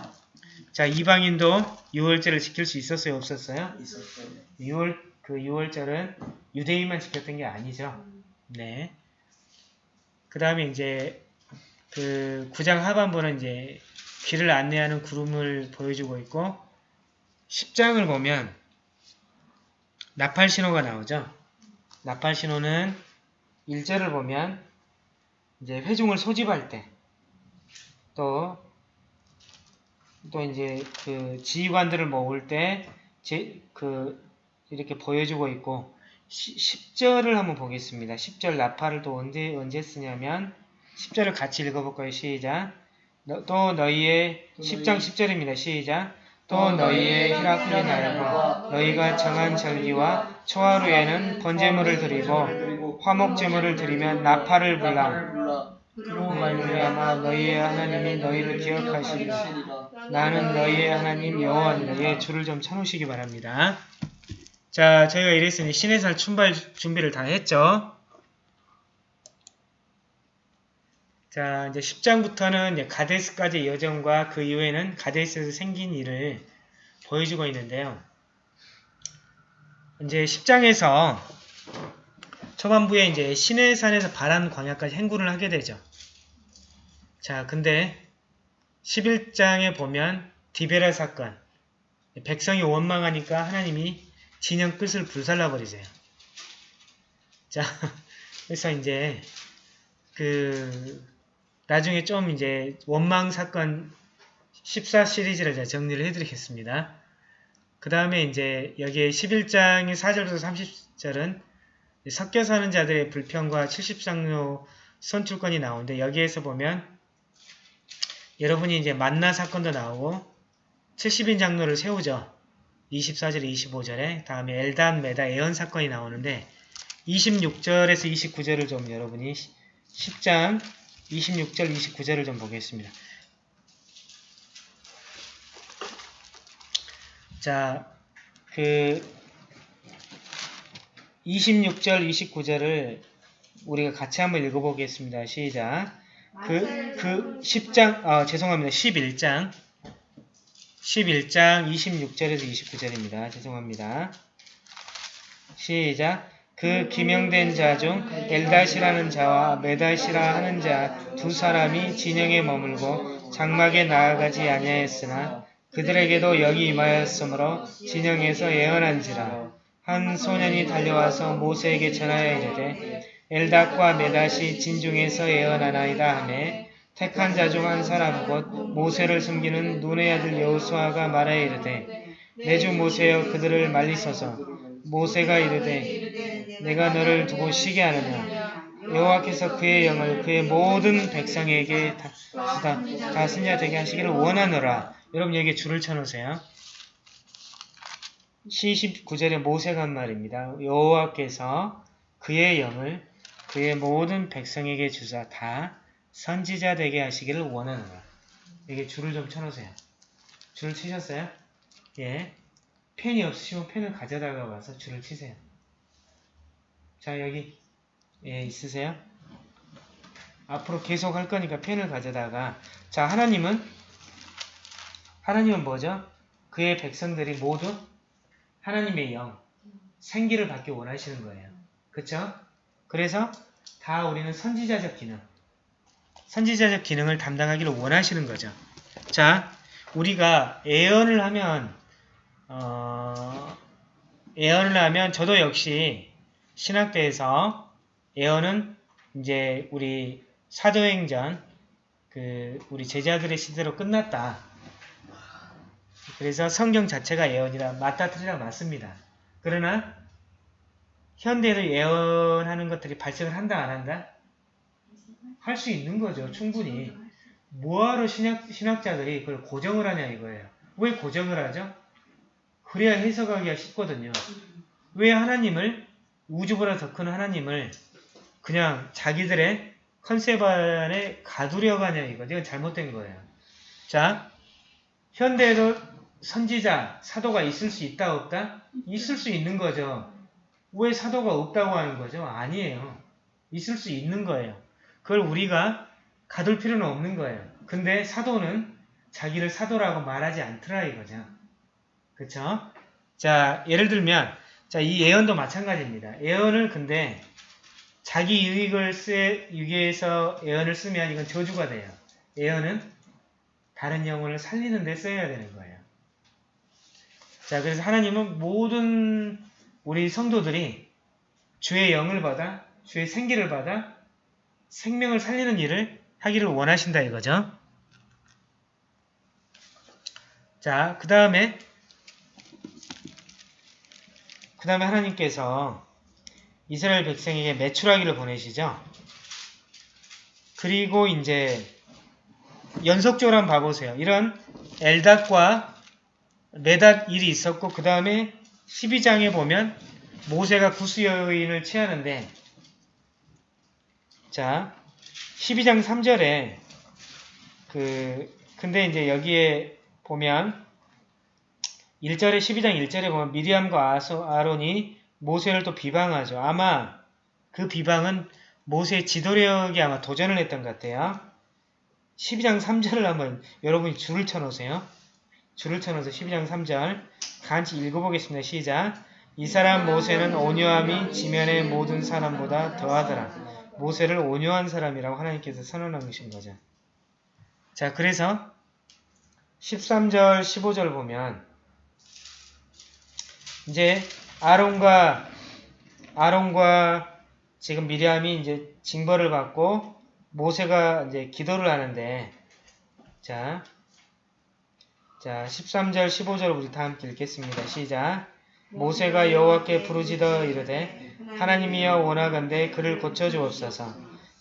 자 이방인도 유월절을 지킬 수 있었어요 없었어요? 있었어요. 6월 그 6월절은 유대인만 지켰던 게 아니죠. 네. 그 다음에 이제 그 9장 하반부는 이제 길을 안내하는 구름을 보여주고 있고 10장을 보면 나팔 신호가 나오죠. 나팔 신호는 1절을 보면 이제 회중을 소집할 때 또 또 이제 그 지휘관들을 모을 때 제, 그 이렇게 보여주고 있고 10 절을 한번 보겠습니다. 10절 나팔을 또 언제 언제 쓰냐면 10절을 같이 읽어볼까요? 시작. 너, 또 너희의 10장 10절입니다. 시작. 또 너희의 히라클의 날과 너희가 정한 절기와 초하루에는 번제물을 드리고 화목 제물을 드리면 나팔을 불라. 그로 말미암아 너희의 하나님이 너희를 기억하시리라. 나는 너희의 하나님 여호와니라. 예, 줄을 좀 쳐놓으시기 바랍니다. 자, 저희가 이랬으니 신의 살 춘발 준비를 다 했죠. 자, 이제 10장부터는 이제 가데스까지의 여정과 그 이후에는 가데스에서 생긴 일을 보여주고 있는데요. 이제 10장에서 초반부에 이제 시내산에서 바란 광야까지 행군을 하게 되죠. 자, 근데 11장에 보면 디베라 사건 백성이 원망하니까 하나님이 진영 끝을 불살라 버리세요. 자, 그래서 이제 그 나중에 좀 이제 원망 사건 14 시리즈를 제가 정리를 해드리겠습니다. 그 다음에 이제 여기에 11장의 4절부터 30절은 섞여 사는 자들의 불평과 70상로 선출권이 나오는데 여기에서 보면 여러분이 이제 만나 사건도 나오고 70인 장로를 세우죠. 24절, 25절에 다음에 엘단, 메다, 에언 사건이 나오는데 26절에서 29절을 좀 여러분이 10장 26절, 29절을 좀 보겠습니다. 자, 그 26절, 29절을 우리가 같이 한번 읽어보겠습니다. 시작. 그, 그 10장, 아, 죄송합니다. 11장. 11장 26절에서 29절입니다. 죄송합니다. 시작. 그 기명된 자 중 엘다시라는 자와 메다시라 하는 자 두 사람이 진영에 머물고 장막에 나아가지 아니하였으나 그들에게도 여기 임하였으므로 진영에서 예언한지라 한 소년이 달려와서 모세에게 전하여 이르되 엘닷과 메닷이 진중에서 예언하나이다 하매 택한 자 중 한 사람 곧 모세를 숨기는 눈의 아들 여호수아가 말하여 이르되 내 주 모세여 그들을 말리소서. 모세가 이르되 내가 너를 두고 쉬게 하느냐? 여호와께서 그의 영을 그의 모든 백성에게 다, 다, 다스냐 되게 하시기를 원하노라. 여러분 여기 줄을 쳐놓으세요 시 19절에 모세가 한 말입니다 여호와께서 그의 영을 그의 모든 백성에게 주사 다 선지자 되게 하시기를 원하노라 여기 줄을 좀 쳐놓으세요 줄 치셨어요? 예. 펜이 없으시면 펜을 가져다가 와서 줄을 치세요. 자, 여기, 예, 있으세요? 앞으로 계속 할 거니까 펜을 가져다가, 자, 하나님은, 하나님은 뭐죠? 그의 백성들이 모두 하나님의 영, 생기를 받기 원하시는 거예요. 그쵸? 그래서 다 우리는 선지자적 기능, 선지자적 기능을 담당하기를 원하시는 거죠. 자, 우리가 예언을 하면 어, 예언을 하면 저도 역시 신학대에서 예언은 이제 우리 사도행전 그 우리 제자들의 시대로 끝났다. 그래서 성경 자체가 예언이라 맞다 틀리다 맞습니다. 그러나 현대를 예언하는 것들이 발생을 한다 안 한다? 할 수 있는 거죠. 충분히. 뭐하러 신학, 신학자들이 그걸 고정을 하냐 이거예요. 왜 고정을 하죠? 그래야 해석하기가 쉽거든요. 왜 하나님을 우주보다 더 큰 하나님을 그냥 자기들의 컨셉 안에 가두려고 하냐 이거죠. 이건 잘못된 거예요. 자, 현대에도 선지자, 사도가 있을 수 있다 없다? 있을 수 있는 거죠. 왜 사도가 없다고 하는 거죠? 아니에요. 있을 수 있는 거예요. 그걸 우리가 가둘 필요는 없는 거예요. 근데 사도는 자기를 사도라고 말하지 않더라 이거죠. 그쵸? 자, 예를 들면, 자, 이 예언도 마찬가지입니다. 예언을 근데 자기 유익을 쓰, 위해서 예언을 쓰면 이건 저주가 돼요. 예언은 다른 영혼을 살리는 데 써야 되는 거예요. 자, 그래서 하나님은 모든 우리 성도들이 주의 영을 받아, 주의 생기를 받아 생명을 살리는 일을 하기를 원하신다 이거죠. 자, 그 다음에 그 다음에 하나님께서 이스라엘 백성에게 매출하기를 보내시죠. 그리고 이제 연속적으로 한번 봐보세요. 이런 엘닷과 메닷 일이 있었고 그 다음에 12장에 보면 모세가 구수 여인을 취하는데 자 12장 3절에 그 근데 이제 여기에 보면 1절에 12장 1절에 보면 미리암과 아론이 모세를 또 비방하죠. 아마 그 비방은 모세의 지도력에 아마 도전을 했던 것 같아요. 12장 3절을 한번 여러분이 줄을 쳐놓으세요. 줄을 쳐놓으서 12장 3절 같이 읽어보겠습니다. 시작! 이 사람 모세는 온유함이 지면의 모든 사람보다 더하더라. 모세를 온유한 사람이라고 하나님께서 선언하신 거죠. 자, 그래서 13절, 15절 보면 이제 아론과 아론과 지금 미리암이 이제 징벌을 받고 모세가 이제 기도를 하는데 자, 자 13절, 15절 우리 다 함께 읽겠습니다. 시작. 모세가 여호와께 부르짖어 이르되 하나님이여 원하건대 그를 고쳐주옵소서.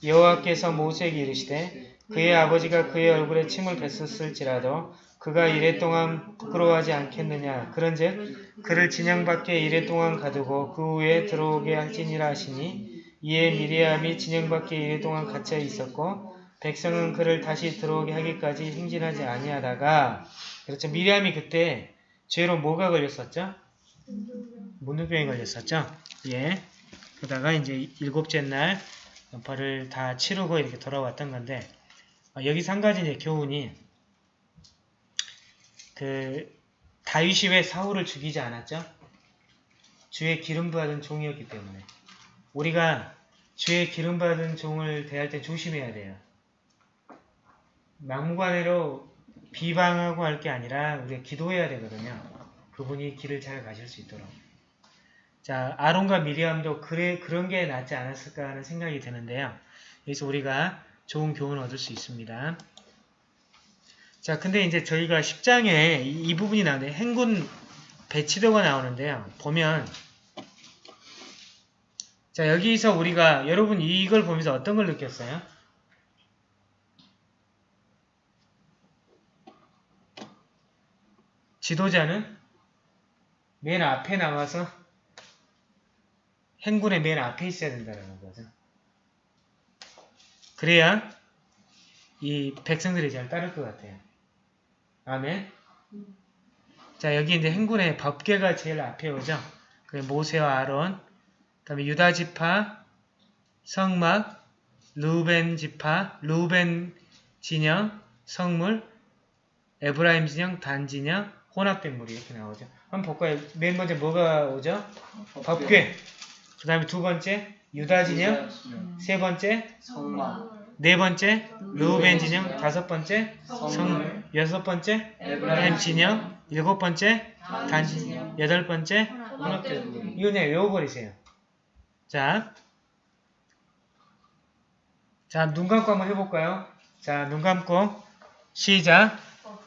여호와께서 모세에게 이르시되 그의 아버지가 그의 얼굴에 침을 뱉었을지라도 그가 이랫동안 부끄러워하지 않겠느냐. 그런즉 그를 진영 밖에 이랫동안 가두고 그 후에 들어오게 할지니라 하시니 이에 미리암이 진영 밖에 이랫동안 갇혀 있었고 백성은 그를 다시 들어오게 하기까지 행진하지 아니하다가 그렇죠. 미리암이 그때 죄로 뭐가 걸렸었죠? 문둥병에 걸렸었죠. 예. 그러다가 이제 일곱째 날 연파를 다 치르고 이렇게 돌아왔던 건데 어, 여기서 한 가지 이제 교훈이 그 다윗이 왜 사울을 죽이지 않았죠? 주의 기름 받은 종이었기 때문에 우리가 주의 기름 받은 종을 대할 때 조심해야 돼요. 막무가내로 비방하고 할 게 아니라 우리가 기도해야 되거든요. 그분이 길을 잘 가실 수 있도록. 자, 아론과 미리암도 그래, 그런 게 낫지 않았을까 하는 생각이 드는데요. 여기서 우리가 좋은 교훈을 얻을 수 있습니다. 자, 근데 이제 저희가 10장에 이, 이 부분이 나오는데 행군 배치도가 나오는데요. 보면 자, 여기서 우리가 여러분 이걸 보면서 어떤 걸 느꼈어요? 지도자는 맨 앞에 나와서 행군의 맨 앞에 있어야 된다는 거죠. 그래야 이 백성들이 잘 따를 것 같아요. 아멘. 자 여기 이제 행군의 법궤가 제일 앞에 오죠. 그 모세와 아론, 그다음에 유다 지파, 성막, 루벤 지파, 루벤 진영, 성물, 에브라임 진영, 단 진영, 혼합된 물이 이렇게 나오죠. 한번 볼까요? 맨 먼저 뭐가 오죠? 법궤. 그 다음에 두 번째 유다 진영, 세 번째 성막 네 번째 루벤 진영, 다섯 번째 성, 여섯 번째 에브라임 진영, 일곱 번째 단 진영, 여덟 번째 혼합된 물 이거 그냥 외워버리세요. 자, 자, 눈 감고 한번 해볼까요? 자, 눈 감고 시작.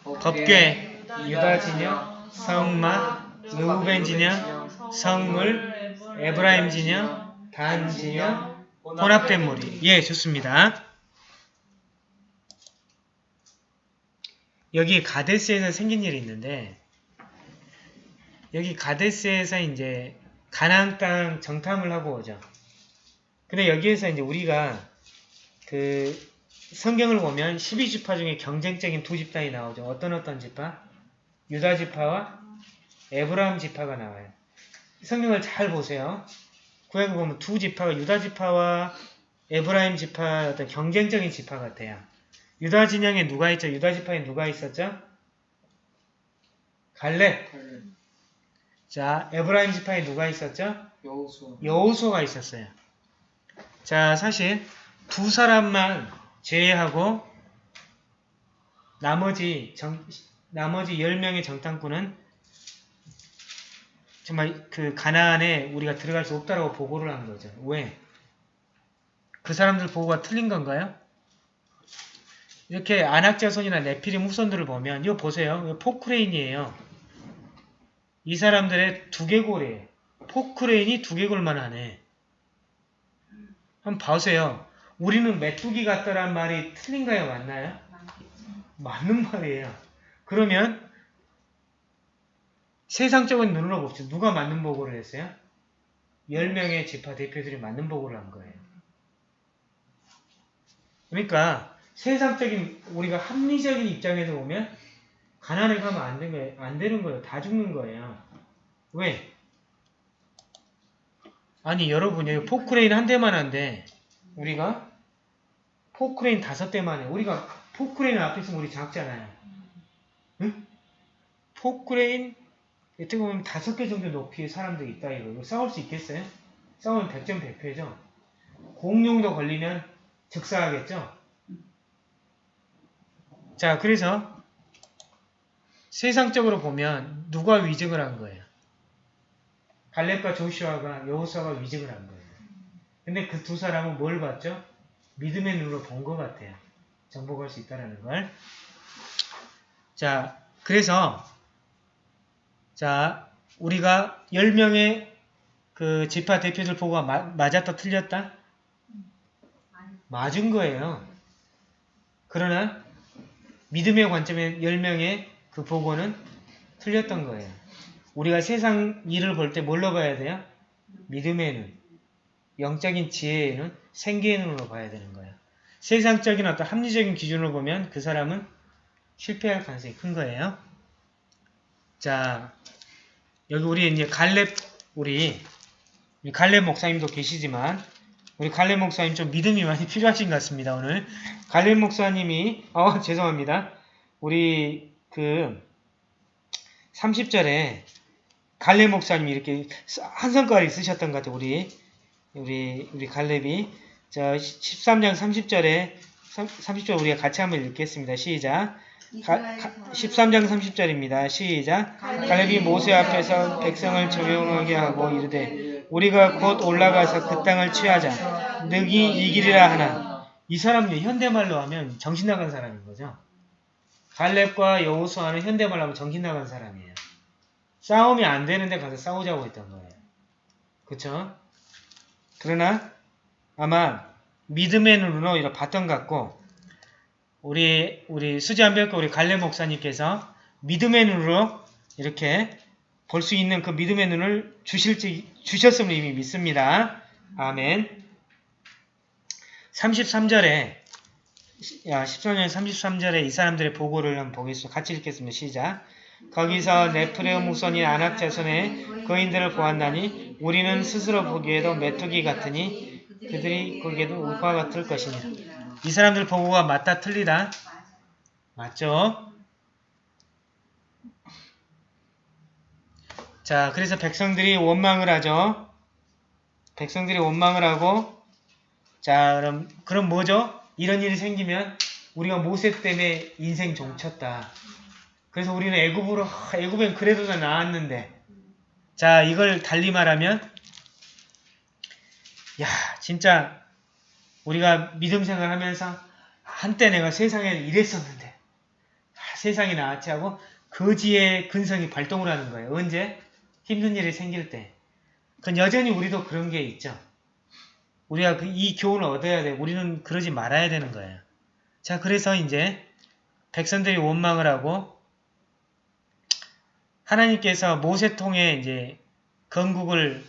법궤, 유다 진영, 성막, 루벤 진영, 성물, 에브라임 진영, 단 진영, 혼합된 무리. 예, 좋습니다. 여기 가데스에서 생긴 일이 있는데 여기 가데스에서 이제 가나안 땅 정탐을 하고 오죠. 근데 여기에서 이제 우리가 그 성경을 보면 12지파 중에 경쟁적인 두 집단이 나오죠. 어떤 어떤 지파? 유다 지파와 에브라임 지파가 나와요. 성경을 잘 보세요. 구약을 보면 두 지파가 유다 지파와 에브라임 지파 어떤 경쟁적인 지파 같아요. 유다 진영에 누가 있죠? 유다 지파에 누가 있었죠? 갈렙. 자, 에브라임 지파에 누가 있었죠? 여호수 여호수가 있었어요. 자, 사실 두 사람만 제외하고 나머지 정, 나머지 10명의 정탐꾼은 정말 그 가나안에 우리가 들어갈 수 없다라고 보고를 한 거죠. 왜? 그 사람들 보고가 틀린 건가요? 이렇게 안악자손이나 네피림 후손들을 보면 이거 보세요. 이거 포크레인이에요. 이 사람들의 두개골이에요. 포크레인이 두개골만 하네. 한번 봐세요. 우리는 메뚜기 같다란 말이 틀린가요? 맞나요? 맞는 말이에요. 그러면 세상적인 눈으로 봅시다. 누가 맞는 보고를 했어요? 10명의 지파 대표들이 맞는 보고를 한 거예요. 그러니까 세상적인 우리가 합리적인 입장에서 보면 가나안을 가면 안, 되는, 안 되는 거예요. 다 죽는 거예요. 왜? 아니 여러분 여기 포크레인 한 대만 한데 우리가 포크레인 다섯 대만 해. 우리가 포크레인 앞에 있으면 우리 작잖아요. 응? 포크레인 어떻게 보면 다섯 개 정도 높이의 사람들이 있다 이거. 싸울 수 있겠어요? 싸우면 100전 100패죠. 공룡도 걸리면 즉사하겠죠. 자, 그래서 세상적으로 보면 누가 위증을 한 거예요? 갈렙과 조슈아가 여호수아가 위증을 한 거예요. 근데 그 두 사람은 뭘 봤죠? 믿음의 눈으로 본 것 같아요. 정복할 수 있다라는 걸. 자, 그래서 자, 우리가 10명의 그 지파 대표들 보고 마- 맞았다 틀렸다? 맞은 거예요. 그러나 믿음의 관점에 10명의 그 보고는 틀렸던 거예요. 우리가 세상 일을 볼 때 뭘로 봐야 돼요? 믿음의 눈, 영적인 지혜의 눈, 생기의 눈으로 봐야 되는 거예요. 세상적인 어떤 합리적인 기준으로 보면 그 사람은 실패할 가능성이 큰 거예요. 자, 여기 우리 이제 갈렙 우리 갈렙 목사님도 계시지만 우리 갈렙 목사님 좀 믿음이 많이 필요하신 것 같습니다. 오늘 갈렙 목사님이 어 죄송합니다. 우리 그 30절에 갈렙 목사님이 이렇게 한 손가락이 쓰셨던 것 같아요. 우리 우리 우리 갈렙이 자 13장 30절에 30절 우리가 같이 한번 읽겠습니다. 시작. 가, 가, 13장 30절입니다. 시작. 갈렙이 모세 앞에서 백성을 조용하게 하고 이르되 우리가 곧 올라가서 그 땅을 취하자. 능히 이기리라 하나. 이 사람은 현대말로 하면 정신 나간 사람인 거죠. 갈렙과 여호수아는 현대말로 하면 정신 나간 사람이에요. 싸움이 안 되는데 가서 싸우자고 했던 거예요. 그쵸? 그러나 아마 믿음의 눈으로 이렇게 봤던 것 같고 우리 우리 수지한별과 우리 갈렙 목사님께서 믿음의 눈으로 이렇게 볼 수 있는 그 믿음의 눈을 주실지 주셨음을 이미 믿습니다. 아멘. 33절에 야 13년 33절에 이 사람들의 보고를 한번 보겠습니다. 같이 읽겠습니다. 시작. 거기서 네프레움 후손인 아낙 자손의 거인들을 보았나니 우리는 스스로 보기에도 메뚜기 같으니 그들이 보기에도 우과 같을 것이니라. 이 사람들 보고가 맞다 틀리다? 맞죠? 자, 그래서 백성들이 원망을 하죠. 백성들이 원망을 하고 자, 그럼 그럼 뭐죠? 이런 일이 생기면 우리가 모세 때문에 인생 종쳤다. 그래서 우리는 애굽으로 하, 애굽엔 그래도 다 나았는데 자, 이걸 달리 말하면 야, 진짜 우리가 믿음 생활하면서 한때 내가 세상에 이랬었는데 아, 세상이 나았지 하고 거지의 근성이 발동을 하는 거예요. 언제? 힘든 일이 생길 때. 그건 여전히 우리도 그런 게 있죠. 우리가 그 이 교훈을 얻어야 돼. 우리는 그러지 말아야 되는 거예요. 자, 그래서 이제 백성들이 원망을 하고 하나님께서 모세 통해 이제 건국을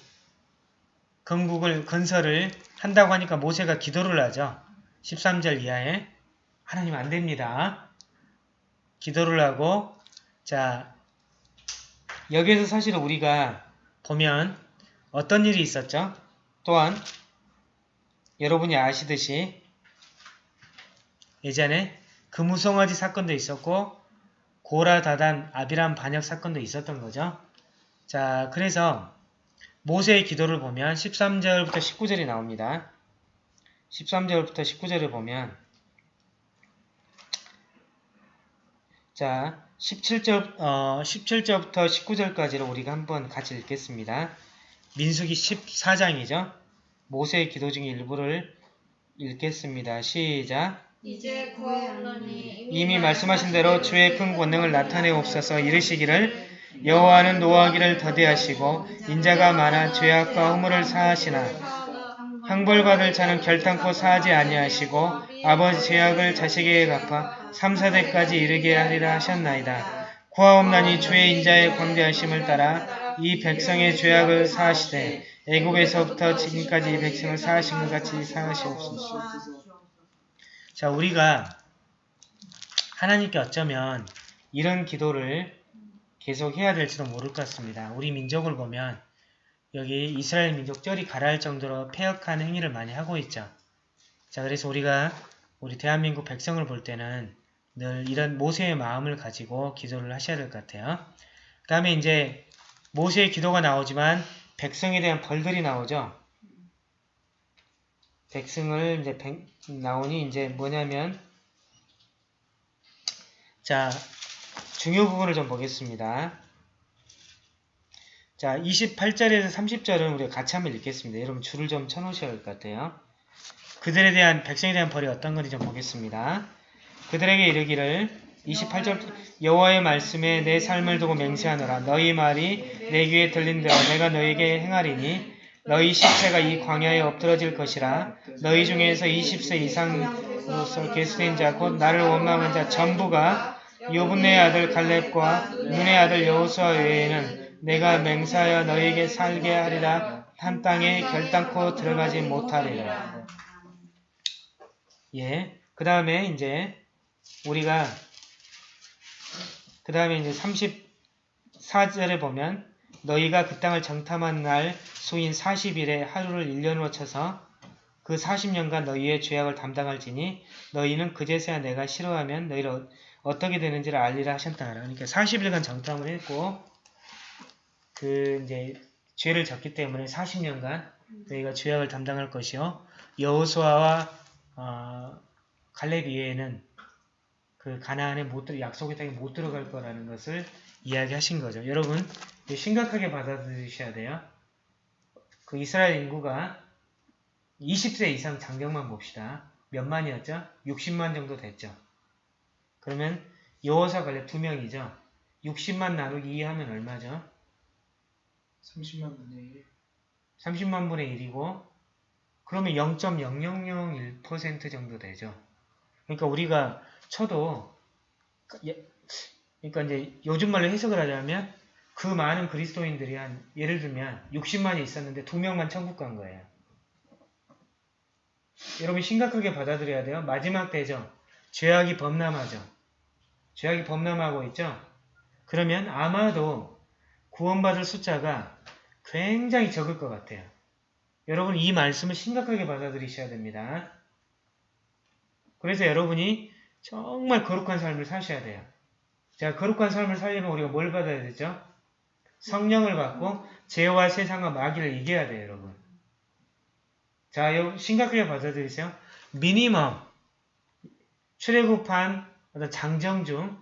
건국을 건설을 한다고 하니까 모세가 기도를 하죠. 13절 이하에 하나님 안 됩니다. 기도를 하고 자 여기에서 사실 우리가 보면 어떤 일이 있었죠? 또한 여러분이 아시듯이 예전에 금우송아지 사건도 있었고 고라 다단 아비람 반역 사건도 있었던 거죠. 자 그래서 모세의 기도를 보면 13절부터 19절이 나옵니다. 13절부터 19절을 보면 자 17절, 어, 17절부터 19절까지를 우리가 한번 같이 읽겠습니다. 민수기 14장이죠. 모세의 기도 중에 일부를 읽겠습니다. 시작 이제 구하옵노니 이미 말씀하신 대로 주의 큰 권능을 나타내옵소서 이르시기를 여호와는 노하기를 더디하시고 인자가 많아 죄악과 허물을 사하시나 형벌받을 자는 결탄코 사하지 아니하시고 아버지 죄악을 자식에게 갚아 3, 4대까지 이르게 하리라 하셨나이다. 구하옵나니 주의 인자의 광대하심을 따라 이 백성의 죄악을 사하시되 애굽에서부터 지금까지 이 백성을 사하신 것 같이 사하시옵소서. 자 우리가 하나님께 어쩌면 이런 기도를 계속 해야 될지도 모를 것 같습니다. 우리 민족을 보면 여기 이스라엘 민족 쩔이 가라할 정도로 폐역한 행위를 많이 하고 있죠. 자, 그래서 우리가 우리 대한민국 백성을 볼 때는 늘 이런 모세의 마음을 가지고 기도를 하셔야 될 것 같아요. 그 다음에 이제 모세의 기도가 나오지만 백성에 대한 벌들이 나오죠. 백성을 이제 백- 나오니 이제 뭐냐면 자 중요 부분을 좀 보겠습니다. 자 28절에서 30절은 우리가 같이 한번 읽겠습니다. 여러분 줄을 좀 쳐놓으셔야 할 것 같아요. 그들에 대한 백성에 대한 벌이 어떤 건지 좀 보겠습니다. 그들에게 이르기를 28절 여호와의 말씀에 내 삶을 두고 맹세하노라 너희 말이 내 귀에 들린 대로 내가 너에게 행하리니 너희 십세가 이 광야에 엎드러질 것이라 너희 중에서 20세 이상으로서 계수된 자 곧 나를 원망한 자 전부가 요분의 아들 갈렙과 눈의 아들 여호수아 외에는 내가 맹세하여 너희에게 살게 하리라 한 땅에 결단코 들어가지 못하리라 예. 그 다음에 이제 우리가 그 다음에 이제 34절에 보면 너희가 그 땅을 정탐한 날 수인 40일에 하루를 1년으로 쳐서 그 40년간 너희의 죄악을 담당할지니 너희는 그제서야 내가 싫어하면 너희를 어- 어떻게 되는지를 알리라 하셨다. 그러니까 40일간 정탐을 했고 그 이제 죄를 졌기 때문에 40년간 너희가 죄악을 담당할 것이요 여호수아와 어, 갈렙 이외에는 그 들, 약속의 땅에 못 들어갈 거라는 것을 이야기하신 거죠. 여러분 심각하게 받아들이셔야 돼요. 그 이스라엘 인구가 20세 이상 장정만 봅시다. 몇 만이었죠? 60만 정도 됐죠. 그러면 여호사 갈렙 두 명이죠. 60만 나누기 2 하면 얼마죠? 30만 분의 1. 30만 분의 1이고 그러면 0.0001% 정도 되죠. 그러니까 우리가 쳐도 예- 그러니까 이제 요즘 말로 해석을 하자면 그 많은 그리스도인들이 한 예를 들면 60만이 있었는데 두 명만 천국 간 거예요. 여러분 심각하게 받아들여야 돼요. 마지막 때죠. 죄악이 범람하죠. 죄악이 범람하고 있죠. 그러면 아마도 구원받을 숫자가 굉장히 적을 것 같아요. 여러분 이 말씀을 심각하게 받아들이셔야 됩니다. 그래서 여러분이 정말 거룩한 삶을 사셔야 돼요. 자, 거룩한 삶을 살려면 우리가 뭘 받아야 되죠? 성령을 받고 죄와 세상과 마귀를 이겨야 돼요, 여러분. 자, 여 심각하게 받아들이세요. 미니멈 출애굽한 어떤 장정 중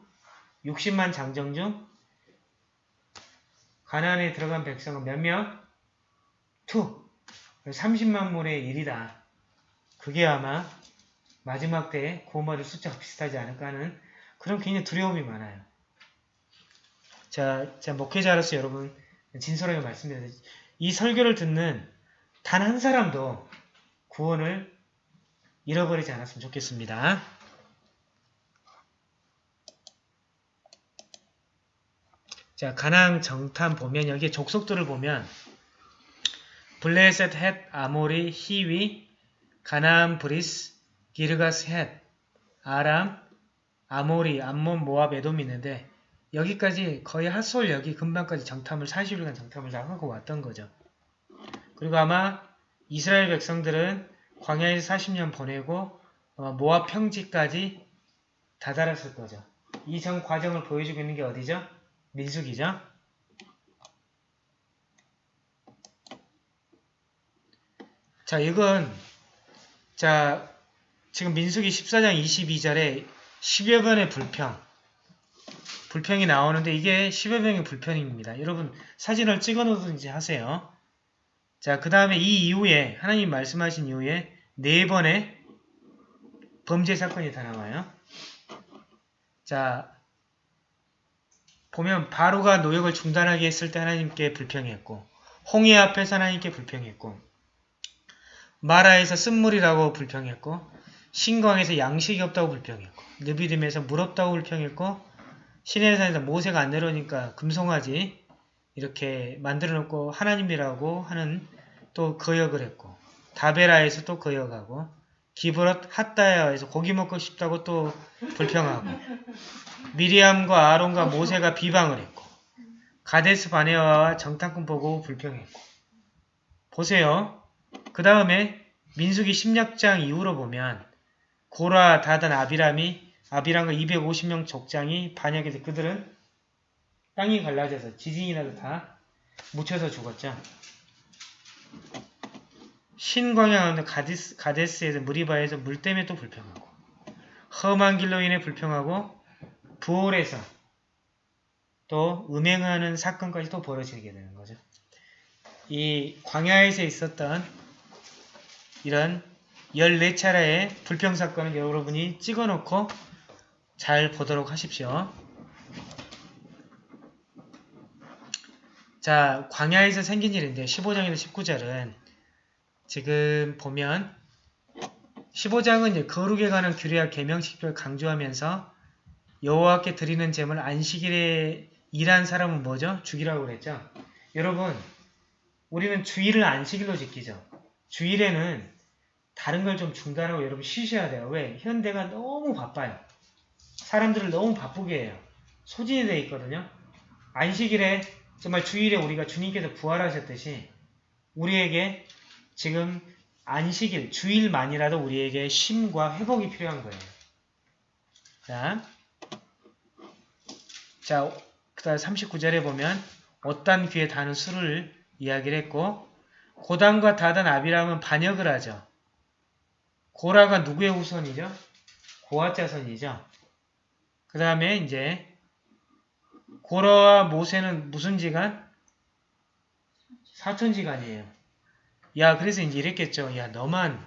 60만 장정 중 가나안에 들어간 백성은 몇 명? two. 30만 분의 1이다. 그게 아마 마지막 때에 구원받을 숫자가 비슷하지 않을까 하는 그런 굉장히 두려움이 많아요. 자, 자 목회자로서 여러분 진솔하게 말씀드려요. 이 설교를 듣는 단 한 사람도 구원을 잃어버리지 않았으면 좋겠습니다. 자, 가나안 정탐 보면 여기 족속들을 보면 블레셋 헷 아모리 히위 가나안 브리스 기르가스 헷 아람 아모리 암몬 모압 에돔이 있는데 여기까지 거의 핫솔 여기 근방까지 정탐을 40일간 정탐을 다 하고 왔던 거죠. 그리고 아마 이스라엘 백성들은 광야에서 40년 보내고 아마 모압 평지까지 다다랐을 거죠. 이 전 과정을 보여주고 있는 게 어디죠? 민숙이죠. 자, 이건 자 지금 민숙이 14장 22절에 10여 번의 불평 불평이 나오는데 이게 10여 번의 불평입니다. 여러분 사진을 찍어 놓든지 하세요. 자, 그 다음에 이 이후에 하나님 말씀하신 이후에 네 번의 범죄 사건이 다 나와요. 자, 보면 바로가 노역을 중단하게 했을 때 하나님께 불평했고 홍해 앞에서 하나님께 불평했고 마라에서 쓴물이라고 불평했고 신광에서 양식이 없다고 불평했고 느비dim에서 물 없다고 불평했고 시내산에서 모세가 안 내려오니까 금송아지 이렇게 만들어 놓고 하나님이라고 하는 또 거역을 했고 다베라에서 또 거역하고 기브롯 핫다야에서 고기 먹고 싶다고 또 불평하고 미리암과 아론과 모세가 비방을 했고 가데스 바네아와 정탐꾼 보고 불평했고 보세요. 그 다음에 민수기 16장 이후로 보면 고라, 다단, 아비람이 아비람과 250명 족장이 반역해서 그들은 땅이 갈라져서 지진이 나도 다 묻혀서 죽었죠. 신광야 가디스, 가데스에서 무리바에서 물 때문에 또 불평하고 험한 길로 인해 불평하고 부올에서 또 음행하는 사건까지 또 벌어지게 되는 거죠. 이 광야에서 있었던 이런 14차례의 불평 사건을 여러분이 찍어놓고 잘 보도록 하십시오. 자, 광야에서 생긴 일인데 15장에서 19절은 지금 보면 15장은 이제 거룩에 관한 규례와 계명식별 강조하면서 여호와께 드리는 제물 안식일에 일한 사람은 뭐죠? 죽이라고 그랬죠? 여러분, 우리는 주일을 안식일로 지키죠. 주일에는 다른 걸 좀 중단하고 여러분 쉬셔야 돼요. 왜? 현대가 너무 바빠요. 사람들을 너무 바쁘게 해요. 소진이 돼 있거든요. 안식일에 정말 주일에 우리가 주님께서 부활하셨듯이 우리에게 지금 안식일, 주일만이라도 우리에게 쉼과 회복이 필요한 거예요. 자, 자, 그 다음 39절에 보면 어떤 귀에 다는 수를 이야기를 했고 고단과 다단 아비람은 반역을 하죠. 고라가 누구의 후손이죠? 고아 자손이죠. 그 다음에 이제 고라와 모세는 무슨 지간? 사촌지간이에요. 야 그래서 이제 이랬겠죠. 야 너만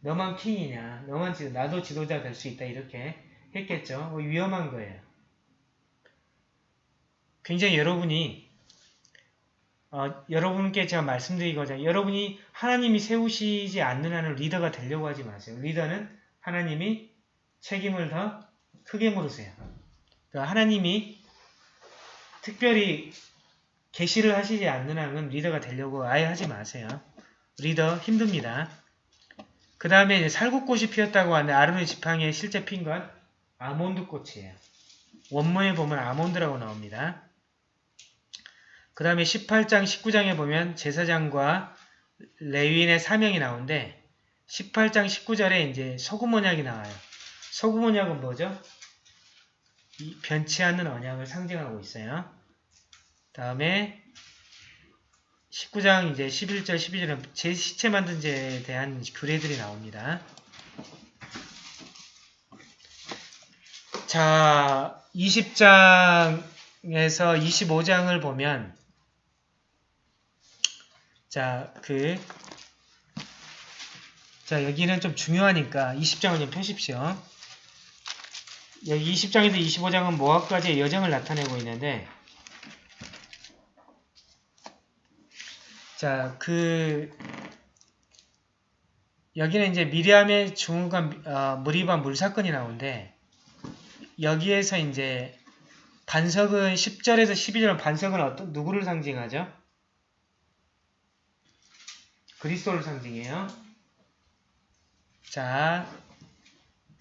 너만 킹이냐? 너만 지도 나도 지도자 될 수 있다 이렇게 했겠죠. 뭐 위험한 거예요. 굉장히 여러분이 어, 여러분께 제가 말씀드리고자 여러분이 하나님이 세우시지 않는 한은 리더가 되려고 하지 마세요. 리더는 하나님이 책임을 더 크게 물으세요. 그러니까 하나님이 특별히 계시를 하시지 않는 한은 리더가 되려고 아예 하지 마세요. 리더 힘듭니다. 그 다음에 살구꽃이 피었다고 하는데 아론의 지팡이에 실제 핀 건 아몬드 꽃이에요. 원문에 보면 아몬드라고 나옵니다. 그 다음에 18장, 19장에 보면 제사장과 레위인의 사명이 나오는데 18장, 19절에 이제 소금 언약이 나와요. 소금 언약은 뭐죠? 이 변치 않는 언약을 상징하고 있어요. 다음에 19장 이제 11절, 12절은 제 시체 만든 죄에 대한 규례들이 나옵니다. 자, 20장에서 25장을 보면 자, 그 자, 여기는 좀 중요하니까 20장을 좀 펴십시오. 여기 20장에서 25장은 모압까지의 여정을 나타내고 있는데 자, 그 여기는 이제 미리암의 중후간 어, 무리반 물사건이 나오는데 여기에서 이제 반석은 10절에서 12절 반석은 어떤 누구를 상징하죠? 그리스도를 상징해요. 자,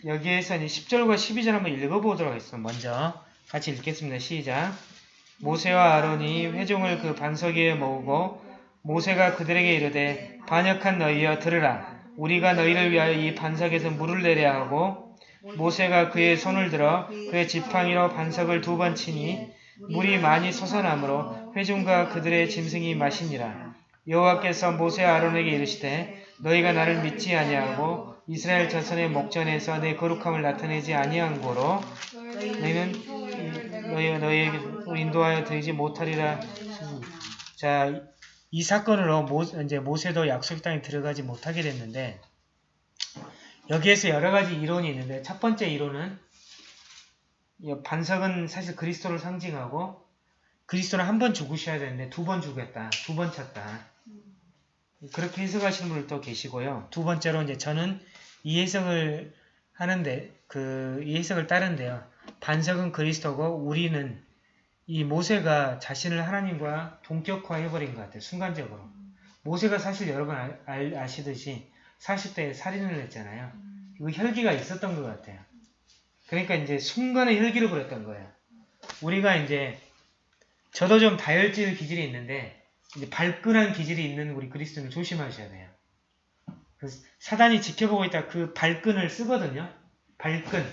여기에서 이제 10절과 12절 한번 읽어보도록 하겠습니다. 먼저 같이 읽겠습니다. 시작. 모세와 아론이 회중을 그 반석 위에 모으고 모세가 그들에게 이르되 반역한 너희여 들으라. 우리가 너희를 위하여 이 반석에서 물을 내려 하고 모세가 그의 손을 들어 그의 지팡이로 반석을 두 번 치니 물이 많이 솟아나므로 회중과 그들의 짐승이 마시니라. 여호와께서 모세와 아론에게 이르시되 너희가 나를 믿지 아니하고 이스라엘 자손의 목전에서 내 거룩함을 나타내지 아니한 고로 너희는 너희가 너희에게 인도하여 드리지 못하리라. 자, 이 사건으로 모, 이제 모세도 약속 땅에 들어가지 못하게 됐는데 여기에서 여러 가지 이론이 있는데 첫 번째 이론은 반석은 사실 그리스도를 상징하고 그리스도는 한 번 죽으셔야 되는데 두 번 죽였다. 두 번 찼다. 그렇게 해석하시는 분들도 계시고요. 두 번째로 이제 저는 이 해석을 하는데 그 이 해석을 따른데요. 반석은 그리스도고 우리는 이 모세가 자신을 하나님과 동격화해버린 것 같아요. 순간적으로. 모세가 사실 여러분 아, 알, 아시듯이 40대에 살인을 했잖아요. 그 혈기가 있었던 것 같아요. 그러니까 이제 순간에 혈기를 부렸던 거예요. 우리가 이제 저도 좀 다혈질 기질이 있는데 이제 발끈한 기질이 있는 우리 그리스도는 조심하셔야 돼요. 그 사단이 지켜보고 있다 그 발끈을 쓰거든요. 발끈.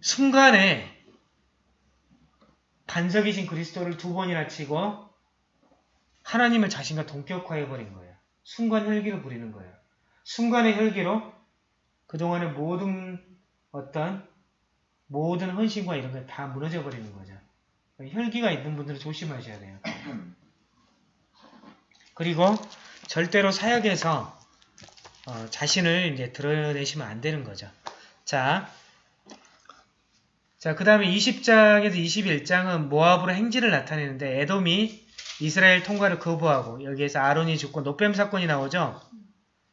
순간에 반석이신 그리스도를 두 번이나 치고 하나님을 자신과 동격화해버린 거예요. 순간 혈기를 부리는 거예요. 순간의 혈기로 그동안의 모든 어떤 모든 헌신과 이런 게 다 무너져 버리는 거죠. 혈기가 있는 분들은 조심하셔야 돼요. 그리고 절대로 사역에서 어, 자신을 이제 드러내시면 안 되는 거죠. 자, 자, 그 다음에 20장에서 21장은 모압으로 행진을 나타내는데 에돔이 이스라엘 통과를 거부하고 여기에서 아론이 죽고 노뱀 사건이 나오죠.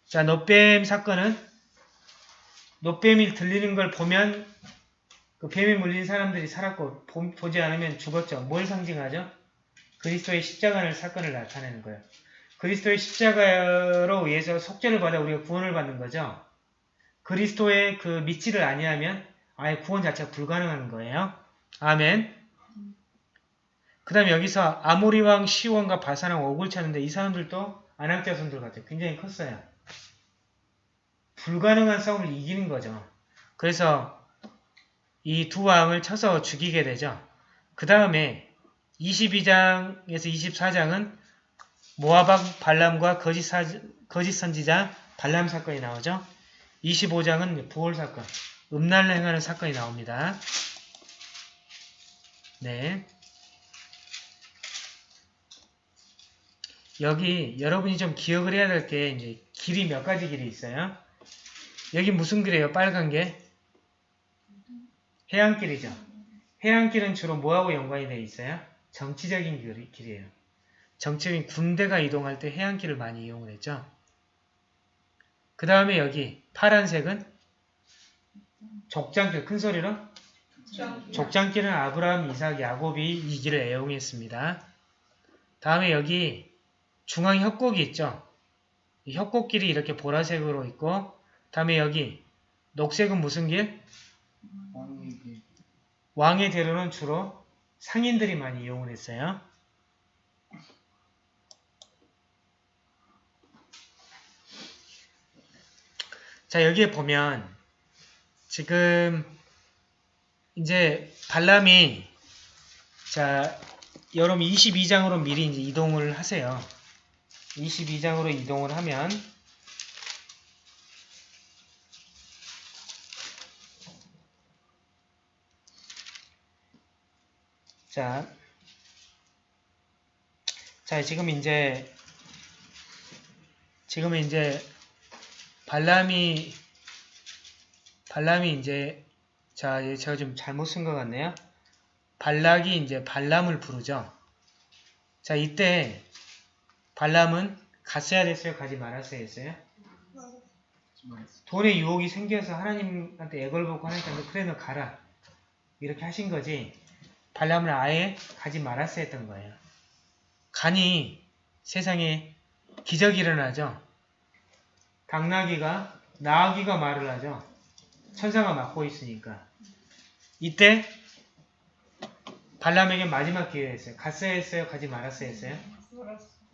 자, 노뱀 사건은 노뱀이 들리는 걸 보면 그 뱀에 물린 사람들이 살았고 보, 보지 않으면 죽었죠. 뭘 상징하죠? 그리스도의 십자가를 사건을 나타내는 거예요. 그리스도의 십자가로 의해서 속죄를 받아 우리가 구원을 받는 거죠. 그리스도의 그 믿지를 아니하면 아예 구원 자체가 불가능한 거예요. 아멘. 그 다음에 여기서 아모리 왕 시원과 바사랑 옥을 찾는데 이 사람들도 아낙 자손들 같아요. 굉장히 컸어요. 불가능한 싸움을 이기는 거죠. 그래서 이 두 왕을 쳐서 죽이게 되죠. 그 다음에 22장에서 24장은 모아박 발람과 거짓, 사, 거짓 선지자 발람 사건이 나오죠. 25장은 부월 사건, 음란을 행하는 사건이 나옵니다. 네. 여기 여러분이 좀 기억을 해야 될 게 이제 길이 몇 가지 길이 있어요. 여기 무슨 길이에요? 빨간 게? 해안길이죠. 해안길은 주로 뭐하고 연관이 되어 있어요? 정치적인 길- 길이에요. 정치적인 군대가 이동할 때 해안길을 많이 이용을 했죠. 그 다음에 여기 파란색은 족장길, 큰 소리로 족장길은 아브라함, 이삭, 야곱이 이 길을 애용했습니다. 다음에 여기 중앙 협곡이 있죠. 이 협곡길이 이렇게 보라색으로 있고 다음에 여기 녹색은 무슨 길? 왕의 대로는 주로 상인들이 많이 이용을 했어요. 자 여기에 보면 지금 이제 발람이 자 여러분 22장으로 미리 이제 이동을 하세요. 22장으로 이동을 하면 자, 자 지금 이제 지금 이제 발람이 발람이 이제 자얘 제가 좀 잘못 쓴 것 같네요. 발락이 이제 발람을 부르죠. 자 이때 발람은 갔어야 됐어요, 가지 말았어야 했어요. 돈의 유혹이 생겨서 하나님한테 애걸복고 하니까 너 그래 너 가라 이렇게 하신 거지. 발람을 아예 가지 말았어야 했던 거예요. 가니 세상에 기적이 일어나죠. 당나귀가 나귀가 말을 하죠. 천사가 맡고 있으니까. 이때 발람에게 마지막 기회였어요. 갔어야 했어요? 가지 말았어야 했어요?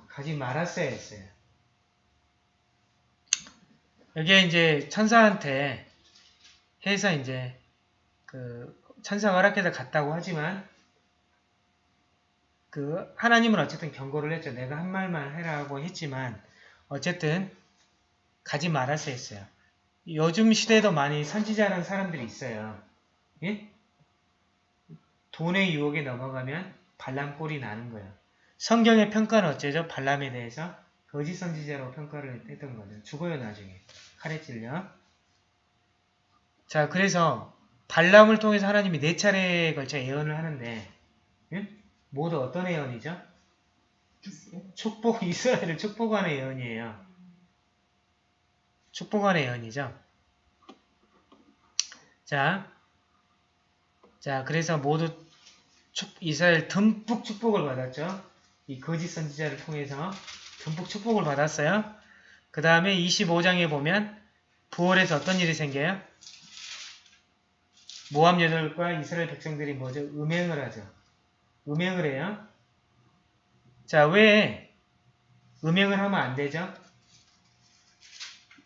가지 말았어야 했어요. 여기에 이제 천사한테 해서 이제 그 천사가 허락해서 갔다고 하지만 그 하나님은 어쨌든 경고를 했죠. 내가 한 말만 해라고 했지만 어쨌든 가지 말았어야 했어요. 요즘 시대에도 많이 선지자라는 사람들이 있어요. 예? 돈의 유혹에 넘어가면 발람 꼴이 나는 거예요. 성경의 평가는 어째죠? 발람에 대해서 거짓 선지자로 평가를 했던 거죠. 죽어요 나중에. 칼에 찔려. 자 그래서 발람을 통해서 하나님이 네 차례에 걸쳐 예언을 하는데 예? 모두 어떤 예언이죠? 축복 이스라엘을 축복하는 예언이에요. 축복하는 예언이죠. 자, 자 그래서 모두 축, 이스라엘 듬뿍 축복을 받았죠. 이 거짓 선지자를 통해서 듬뿍 축복을 받았어요. 그 다음에 25장에 보면 부월에서 어떤 일이 생겨요? 모함 여덟과 이스라엘 백성들이 뭐죠? 음행을 하죠. 음행을 해요. 자, 왜 음행을 하면 안 되죠?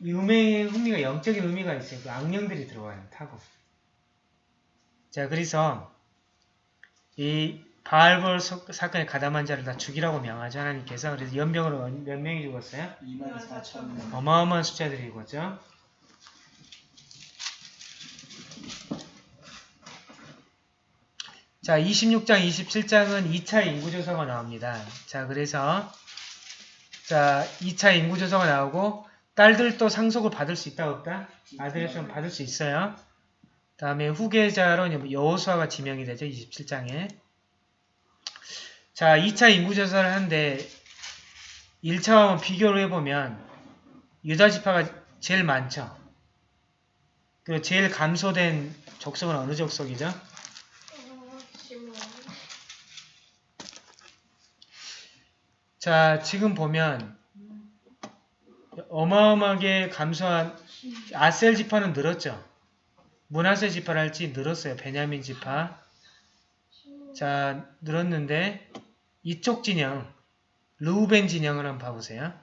이 음행의 의미가 영적인 의미가 있어요. 그 악령들이 들어와요. 타고. 자, 그래서 이 바알볼 소- 사건에 가담한 자를 다 죽이라고 명하죠 하나님께서 그래서 연병으로 몇 명이 죽었어요? 2만 4천 명. 어마어마한 숫자들이 죽었죠. 자, 26장, 27장은 2차 인구조사가 나옵니다. 자, 그래서 자, 2차 인구조사가 나오고 딸들도 상속을 받을 수 있다 없다? 아들에서는 받을 수 있어요. 다음에 후계자로 여호수아가 지명이 되죠. 27장에. 자, 2차 인구조사를 하는데 1차와 비교를 해보면 유다 지파가 제일 많죠. 그 제일 감소된 족속은 어느 시몬. 자, 지금 보면 어마어마하게 감소한 아셀 지파는 늘었죠. 문하세 지파랄지 늘었어요. 베냐민 지파. 자, 늘었는데 이쪽 진영, 루벤 진영을 한번 봐보세요.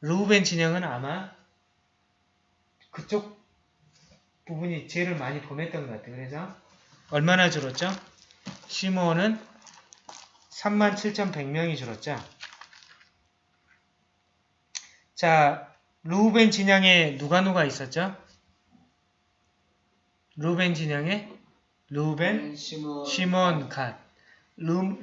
루벤 진영은 아마 그쪽 부분이 죄를 많이 범했던 것 같아요. 그래서 얼마나 줄었죠? 시몬은 37,100명이 줄었죠. 자, 루벤 진영에 누가 누가 있었죠? 루벤 진영에 루벤, 시몬. 시몬, 갓. 루,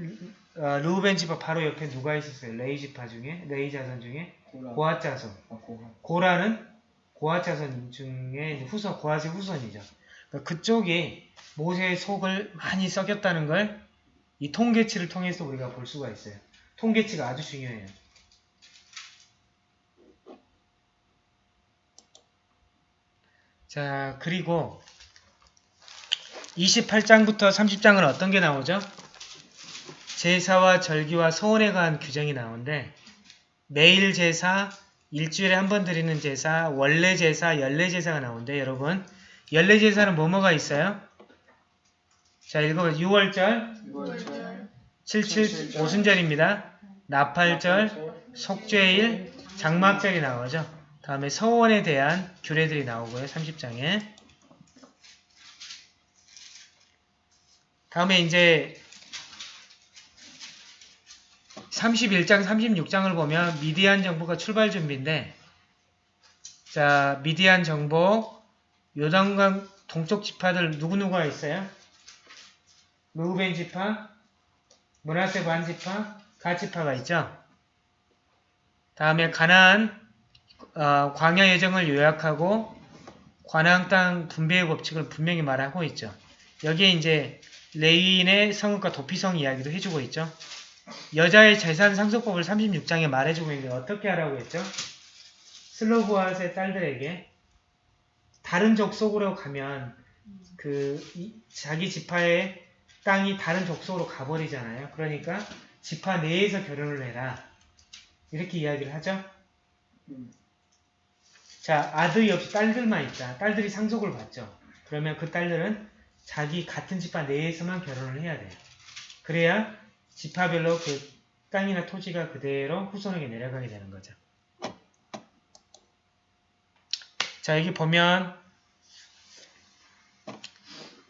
어, 루벤 지파 바로 옆에 누가 있었어요? 레이 지파 중에? 레이 자손 중에? 고앗 자손. 아, 고라. 고라는 고앗 자손 중에 후손, 고앗의 후손이죠. 그러니까 그쪽이 모세의 속을 많이 썩였다는 걸 이 통계치를 통해서 우리가 볼 수가 있어요. 통계치가 아주 중요해요. 자, 그리고 28장부터 30장은 어떤 게 나오죠? 제사와 절기와 소원에 관한 규정이 나오는데 매일 제사, 일주일에 한 번 드리는 제사, 원래 제사, 연례 제사가 나오는데 여러분 연례 제사는 뭐뭐가 있어요? 자 읽어봐요. 6월절, 6월절. 77 오순절입니다. 나팔절, 속죄일, 장막절이 나오죠. 다음에 서원에 대한 규례들이 나오고요. 30장에. 다음에 이제 31장, 36장을 보면 미디안 정부가 출발 준비인데 자, 미디안 정복, 요단강 동쪽 지파들 누구누구가 있어요? 루벤 지파, 문하세 반 지파, 가 지파가 있죠. 다음에 가나안 어, 광야 예정을 요약하고 관항 땅 분배의 법칙을 분명히 말하고 있죠. 여기에 이제 레인의 성읍과 도피성 이야기도 해주고 있죠. 여자의 재산 상속법을 36장에 말해주고 있는데 어떻게 하라고 했죠? 슬로브아스의 딸들에게 다른 족속으로 가면 그 이- 자기 지파의 땅이 다른 족속으로 가버리잖아요. 그러니까 지파 내에서 결혼을 해라. 이렇게 이야기를 하죠. 음. 자, 아들이 없이 딸들만 있다. 딸들이 상속을 받죠. 그러면 그 딸들은 자기 같은 지파 내에서만 결혼을 해야 돼요. 그래야 지파별로 그 땅이나 토지가 그대로 후손에게 내려가게 되는 거죠. 자, 여기 보면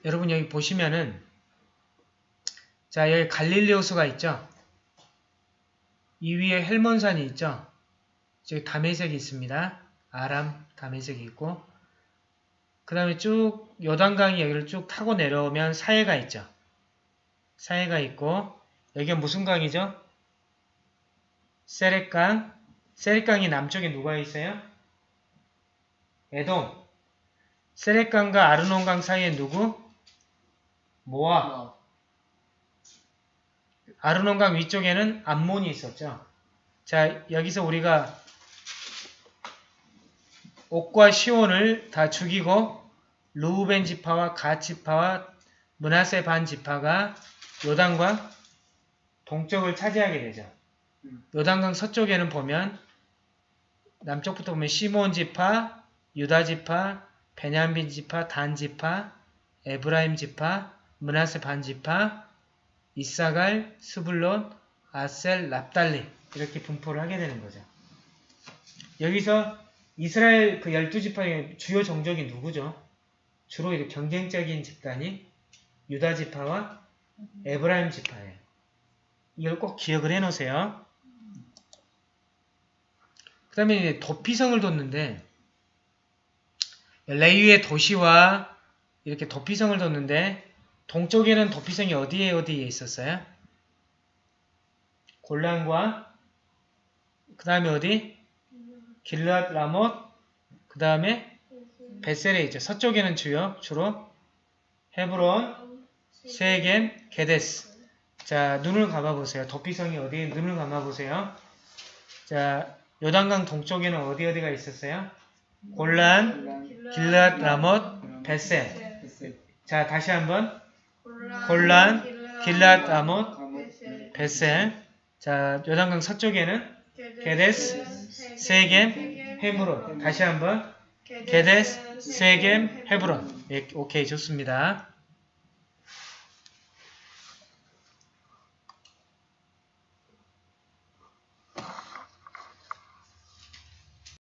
여러분 여기 보시면은 자, 여기 갈릴리 호수가 있죠. 이 위에 헬몬산이 있죠. 저기 다메섹이 있습니다. 아람 다메섹이 있고 그 다음에 쭉 요단강이 여기를 쭉 타고 내려오면 사해가 있죠. 사해가 있고 여기가 무슨 강이죠? 세렉강 세렉강이 남쪽에 누가 있어요? 에돔 세렉강과 아르논강 사이에 누구? 모압 아, 아르논강 위쪽에는 암몬이 있었죠. 자, 여기서 우리가 옥과 시온을 다 죽이고 루벤 지파와 가 지파와 문하세 반 지파가 요단과 동쪽을 차지하게 되죠. 음. 요단강 서쪽에는 보면 남쪽부터 보면 시몬 지파, 유다 지파, 베냐민 지파, 단 지파, 에브라임 지파, 므낫세 반 지파, 잇사갈, 스불론, 아셀, 납달리 이렇게 분포를 하게 되는 거죠. 여기서 이스라엘 그 12지파의 주요 정적이 누구죠? 주로 이렇게 경쟁적인 집단이 유다 지파와 에브라임 지파예요. 이걸 꼭 기억을 해 놓으세요. 그 다음에 도피성을 뒀는데 레위의 도시와 이렇게 도피성을 뒀는데 동쪽에는 도피성이 어디에 어디에 있었어요? 골란과 그 다음에 어디? 길랏 라못 그 다음에 베셀에 있죠. 서쪽에는 주요 주로 헤브론, 세겐, 게데스. 자 눈을 감아 보세요. 도피성이 어디에 눈을 감아 보세요. 자 요단강 동쪽에는 어디 어디가 있었어요? 골란, 길랏 라못, 베셀. 자 다시 한번 골란, 길랏 라못, 베셀. 자 요단강 서쪽에는 게데스, 세겜, 헤브론. 다시 한번 게데스, 세겜, 헤브론. 예, 오케이 좋습니다.